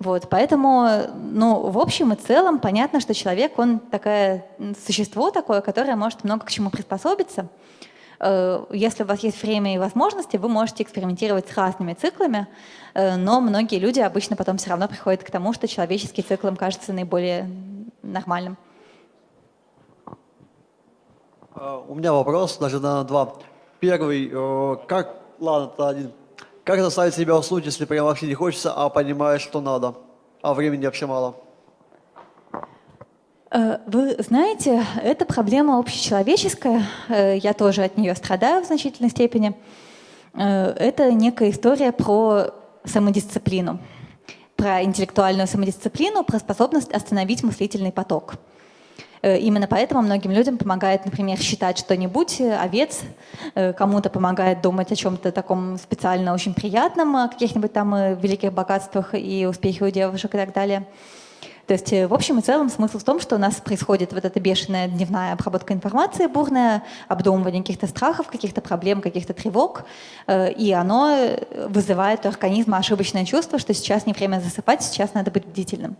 Вот, поэтому, ну, в общем и целом, понятно, что человек, он такое существо такое, которое может много к чему приспособиться. Э, если у вас есть время и возможности, вы можете экспериментировать с разными циклами, э, но многие люди обычно потом все равно приходят к тому, что человеческий цикл им кажется наиболее нормальным. Э, у меня вопрос, даже на два. Первый, как, ладно, это один. Как заставить себя уснуть, если прям вообще не хочется, а понимаешь, что надо, а времени вообще мало? Э, вы знаете, это проблема общечеловеческая, э, я тоже от нее страдаю в значительной степени. Э, это некая история про самодисциплину, про интеллектуальную самодисциплину, про способность остановить мыслительный поток – именно поэтому многим людям помогает, например, считать что-нибудь, э, овец, э, кому-то помогает думать о чем-то таком специально очень приятном, о каких-нибудь там великих богатствах и успехах у девушек и так далее. То есть, в общем и целом, смысл в том, что у нас происходит вот эта бешеная дневная обработка информации, бурное обдумывание каких-то страхов, каких-то проблем, каких-то тревог, и оно вызывает у организма ошибочное чувство, что сейчас не время засыпать, сейчас надо быть бдительным.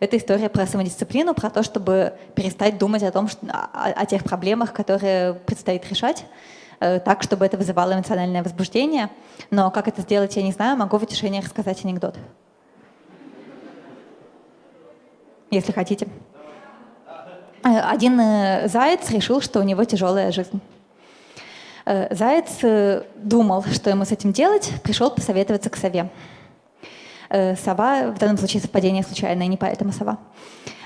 Это история про самодисциплину, про то, чтобы перестать думать о том, что, о, о тех проблемах, которые предстоит решать, э, так, чтобы это вызывало эмоциональное возбуждение. Но как это сделать, я не знаю. Могу в утешение рассказать анекдот. Если хотите. Э, один э, заяц решил, что у него тяжелая жизнь. Заяц думал, что ему с этим делать, пришел посоветоваться к сове. Э, сова, в данном случае совпадение случайное, не поэтому сова.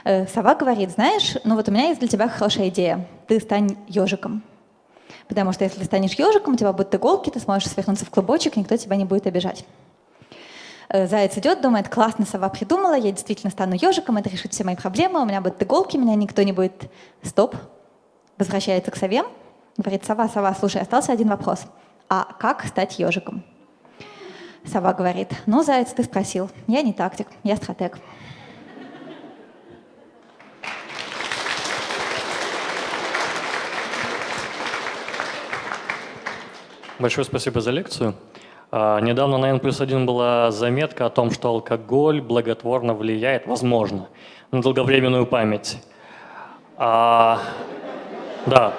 Э, сова говорит, знаешь, ну вот у меня есть для тебя хорошая идея. Ты стань ежиком. Потому что если станешь ежиком, у тебя будут иголки, ты сможешь свернуться в клубочек, никто тебя не будет обижать. Э, заяц идет, думает, классно, сова придумала, я действительно стану ежиком, это решит все мои проблемы, у меня будут иголки, меня никто не будет... Стоп. Возвращается к сове, говорит, сова, сова, слушай, остался один вопрос. А как стать ежиком? Сова говорит, ну, заяц, ты спросил. Я не тактик, я стратег. Большое спасибо за лекцию. А, недавно на N плюс 1 была заметка о том, что алкоголь благотворно влияет, возможно, на долговременную память. А, да.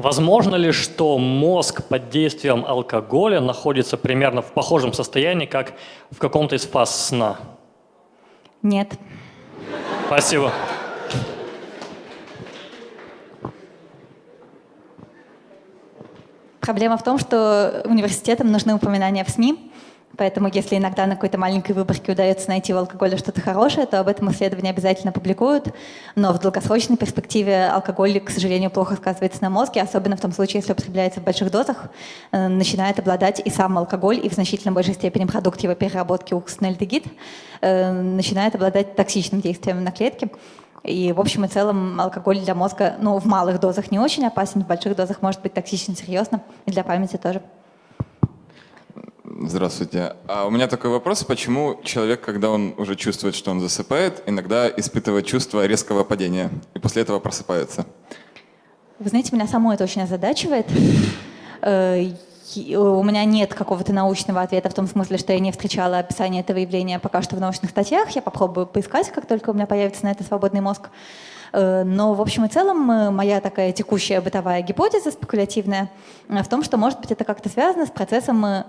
Возможно ли, что мозг под действием алкоголя находится примерно в похожем состоянии, как в каком-то из фаз сна? Нет. Спасибо. Проблема в том, что университетам нужны упоминания в СМИ, Поэтому если иногда на какой-то маленькой выборке удается найти в алкоголе что-то хорошее, то об этом исследования обязательно публикуют. Но в долгосрочной перспективе алкоголь, к сожалению, плохо сказывается на мозге, особенно в том случае, если употребляется в больших дозах, э, начинает обладать и сам алкоголь, и в значительно большей степени продукт его переработки уксусный альдегид, э, начинает обладать токсичным действием на клетки. И в общем и целом алкоголь для мозга ну, в малых дозах не очень опасен, в больших дозах может быть токсичен серьезно, и для памяти тоже. Здравствуйте. А у меня такой вопрос, почему человек, когда он уже чувствует, что он засыпает, иногда испытывает чувство резкого падения и после этого просыпается? Вы знаете, меня само это очень озадачивает. Э, у меня нет какого-то научного ответа в том смысле, что я не встречала описание этого явления пока что в научных статьях. Я попробую поискать, как только у меня появится на это свободный мозг. Э, но в общем и целом э, моя такая текущая бытовая гипотеза спекулятивная в том, что, может быть, это как-то связано с процессом Э,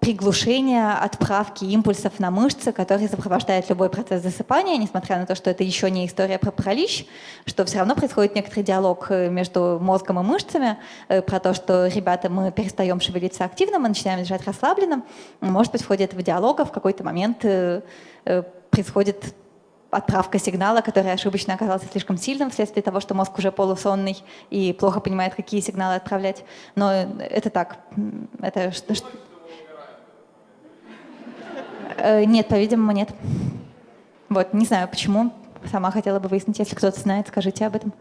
приглушение отправки импульсов на мышцы, которые сопровождают любой процесс засыпания, несмотря на то, что это еще не история про паралич, что все равно происходит некоторый диалог э, между мозгом и мышцами э, про то, что, ребята, мы перестаем шевелиться активно, мы начинаем лежать расслабленно. Может быть, в ходе этого диалога в какой-то момент происходит отправка сигнала, который ошибочно оказался слишком сильным вследствие того, что мозг уже полусонный и плохо понимает, какие сигналы отправлять. Но это так. Это что? Э, нет, по-видимому, нет. Вот, не знаю почему. Сама хотела бы выяснить, если кто-то знает, скажите об этом.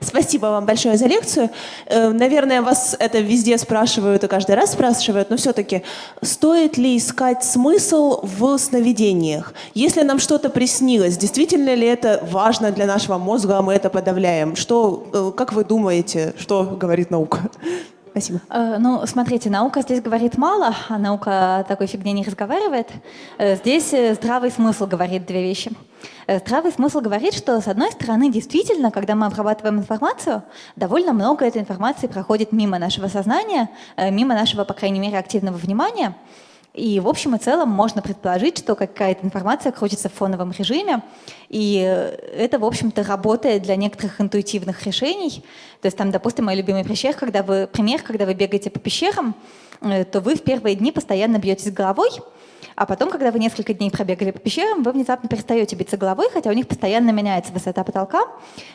Спасибо вам большое за лекцию. Э, наверное, вас это везде спрашивают и каждый раз спрашивают, но все-таки стоит ли искать смысл в сновидениях? Если нам что-то приснилось, действительно ли это важно для нашего мозга, а мы это подавляем? Что, э, как вы думаете, что говорит наука? Спасибо. Э, ну, смотрите, наука здесь говорит мало, а наука такой фигне не разговаривает. Здесь здравый смысл говорит две вещи. Э, здравый смысл говорит, что с одной стороны, действительно, когда мы обрабатываем информацию, довольно много этой информации проходит мимо нашего сознания, э, мимо нашего, по крайней мере, активного внимания. И в общем и целом можно предположить, что какая-то информация крутится в фоновом режиме, и э, это, в общем-то, работает для некоторых интуитивных решений. То есть там, допустим, мой любимый пример, когда вы, пример, когда вы бегаете по пещерам, то вы в первые дни постоянно бьетесь головой, а потом, когда вы несколько дней пробегали по пещерам, вы внезапно перестаете биться головой, хотя у них постоянно меняется высота потолка.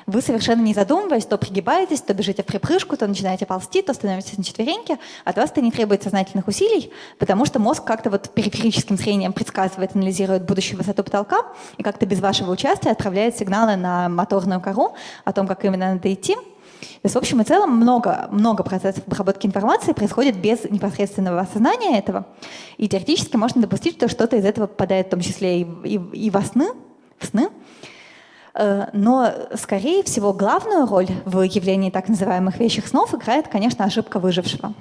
Вы совершенно не задумываясь, то пригибаетесь, то бежите в припрыжку, то начинаете ползти, то становитесь на четвереньки. От вас это не требует сознательных усилий, потому что мозг как-то вот периферическим зрением предсказывает, анализирует будущую высоту потолка и как-то без вашего участия отправляет сигналы на моторную кору о том, как именно надо идти. То есть, в общем и целом, много, много процессов обработки информации происходит без непосредственного осознания этого. И теоретически можно допустить, что что-то из этого попадает в том числе и, и, и во сны, в сны. Э, но, скорее всего, главную роль в явлении так называемых вещих снов играет, конечно, ошибка выжившего.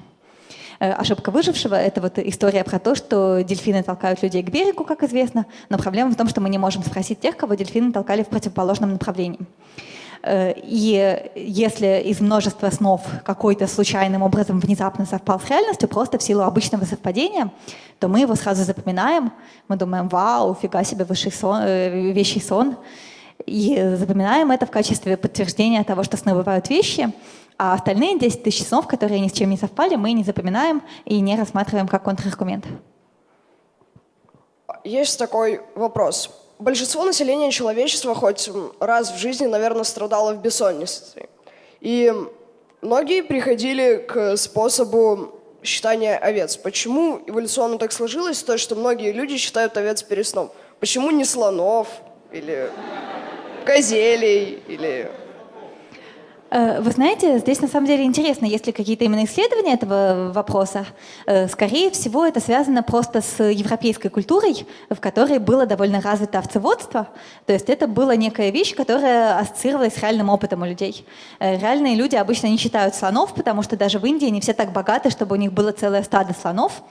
Э, ошибка выжившего — это вот история про то, что дельфины толкают людей к берегу, как известно, но проблема в том, что мы не можем спросить тех, кого дельфины толкали в противоположном направлении. Э, и если из множества снов какой-то случайным образом внезапно совпал с реальностью, просто в силу обычного совпадения, то мы его сразу запоминаем. Мы думаем, вау, фига себе высший сон, э, вещий сон. И запоминаем это в качестве подтверждения того, что сны бывают вещи. А остальные 10 тысяч снов, которые ни с чем не совпали, мы не запоминаем и не рассматриваем как контраргумент. Есть такой вопрос большинство населения человечества хоть раз в жизни, наверное, страдало в бессоннице. И многие приходили к способу считания овец. Почему эволюционно так сложилось, то, что многие люди считают овец перед сном? Почему не слонов или козелей или вы знаете, здесь на самом деле интересно, есть ли какие-то именно исследования этого вопроса. Э, скорее всего, это связано просто с европейской культурой, в которой было довольно развито овцеводство. То есть это была некая вещь, которая ассоциировалась с реальным опытом у людей. Э, реальные люди обычно не считают слонов, потому что даже в Индии не все так богаты, чтобы у них было целое стадо слонов.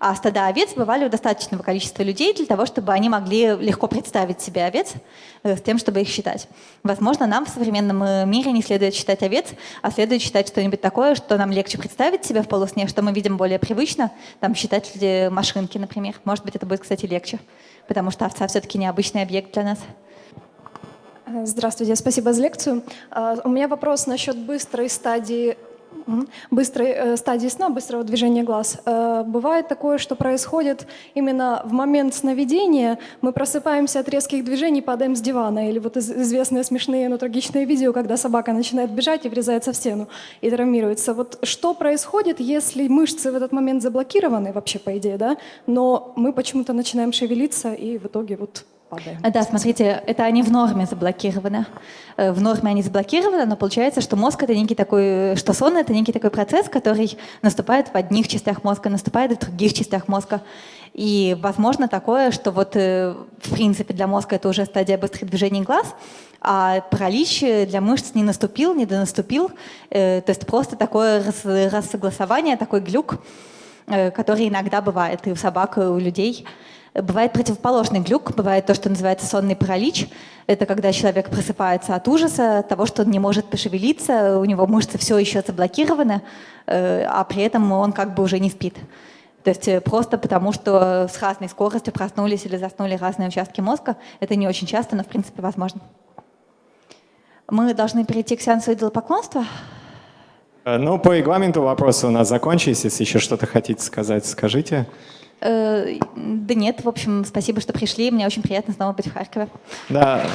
А стада овец бывали у достаточного количества людей для того, чтобы они могли легко представить себе овец э, с тем, чтобы их считать. Возможно, нам в современном э, мире не следует считать овец, а следует считать что-нибудь такое, что нам легче представить себе в полусне, что мы видим более привычно, там считать машинки, например. Может быть, это будет, кстати, легче, потому что овца все-таки необычный объект для нас. Здравствуйте, спасибо за лекцию. У меня вопрос насчет быстрой стадии быстрой э, стадии сна, быстрого движения глаз. Э, бывает такое, что происходит именно в момент сновидения, мы просыпаемся от резких движений, падаем с дивана, или вот известные смешные, но трагичные видео, когда собака начинает бежать и врезается в стену и травмируется. Вот что происходит, если мышцы в этот момент заблокированы, вообще по идее, да, но мы почему-то начинаем шевелиться и в итоге вот падаем. Да, смотрите, это они в норме заблокированы. Э, в норме они заблокированы, но получается, что мозг это некий такой, что сон это некий такой процесс, который наступает в одних частях мозга, наступает в других частях мозга. И возможно такое, что вот э, в принципе для мозга это уже стадия быстрых движений глаз, а паралич для мышц не наступил, не донаступил. Э, то есть просто такое рассогласование, такой глюк, который иногда бывает и у собак, и у людей. Бывает противоположный глюк, бывает то, что называется сонный паралич. Это когда человек просыпается от ужаса, того, что он не может пошевелиться, у него мышцы все еще заблокированы, э, а при этом он как бы уже не спит. То есть э, просто потому, что с разной скоростью проснулись или заснули разные участки мозга, это не очень часто, но в принципе возможно. Мы должны перейти к сеансу идолопоклонства. Э, ну, по регламенту вопросы у нас закончились. Если еще что-то хотите сказать, скажите. Э, да нет, в общем, спасибо, что пришли. Мне очень приятно снова быть в Харькове. Да.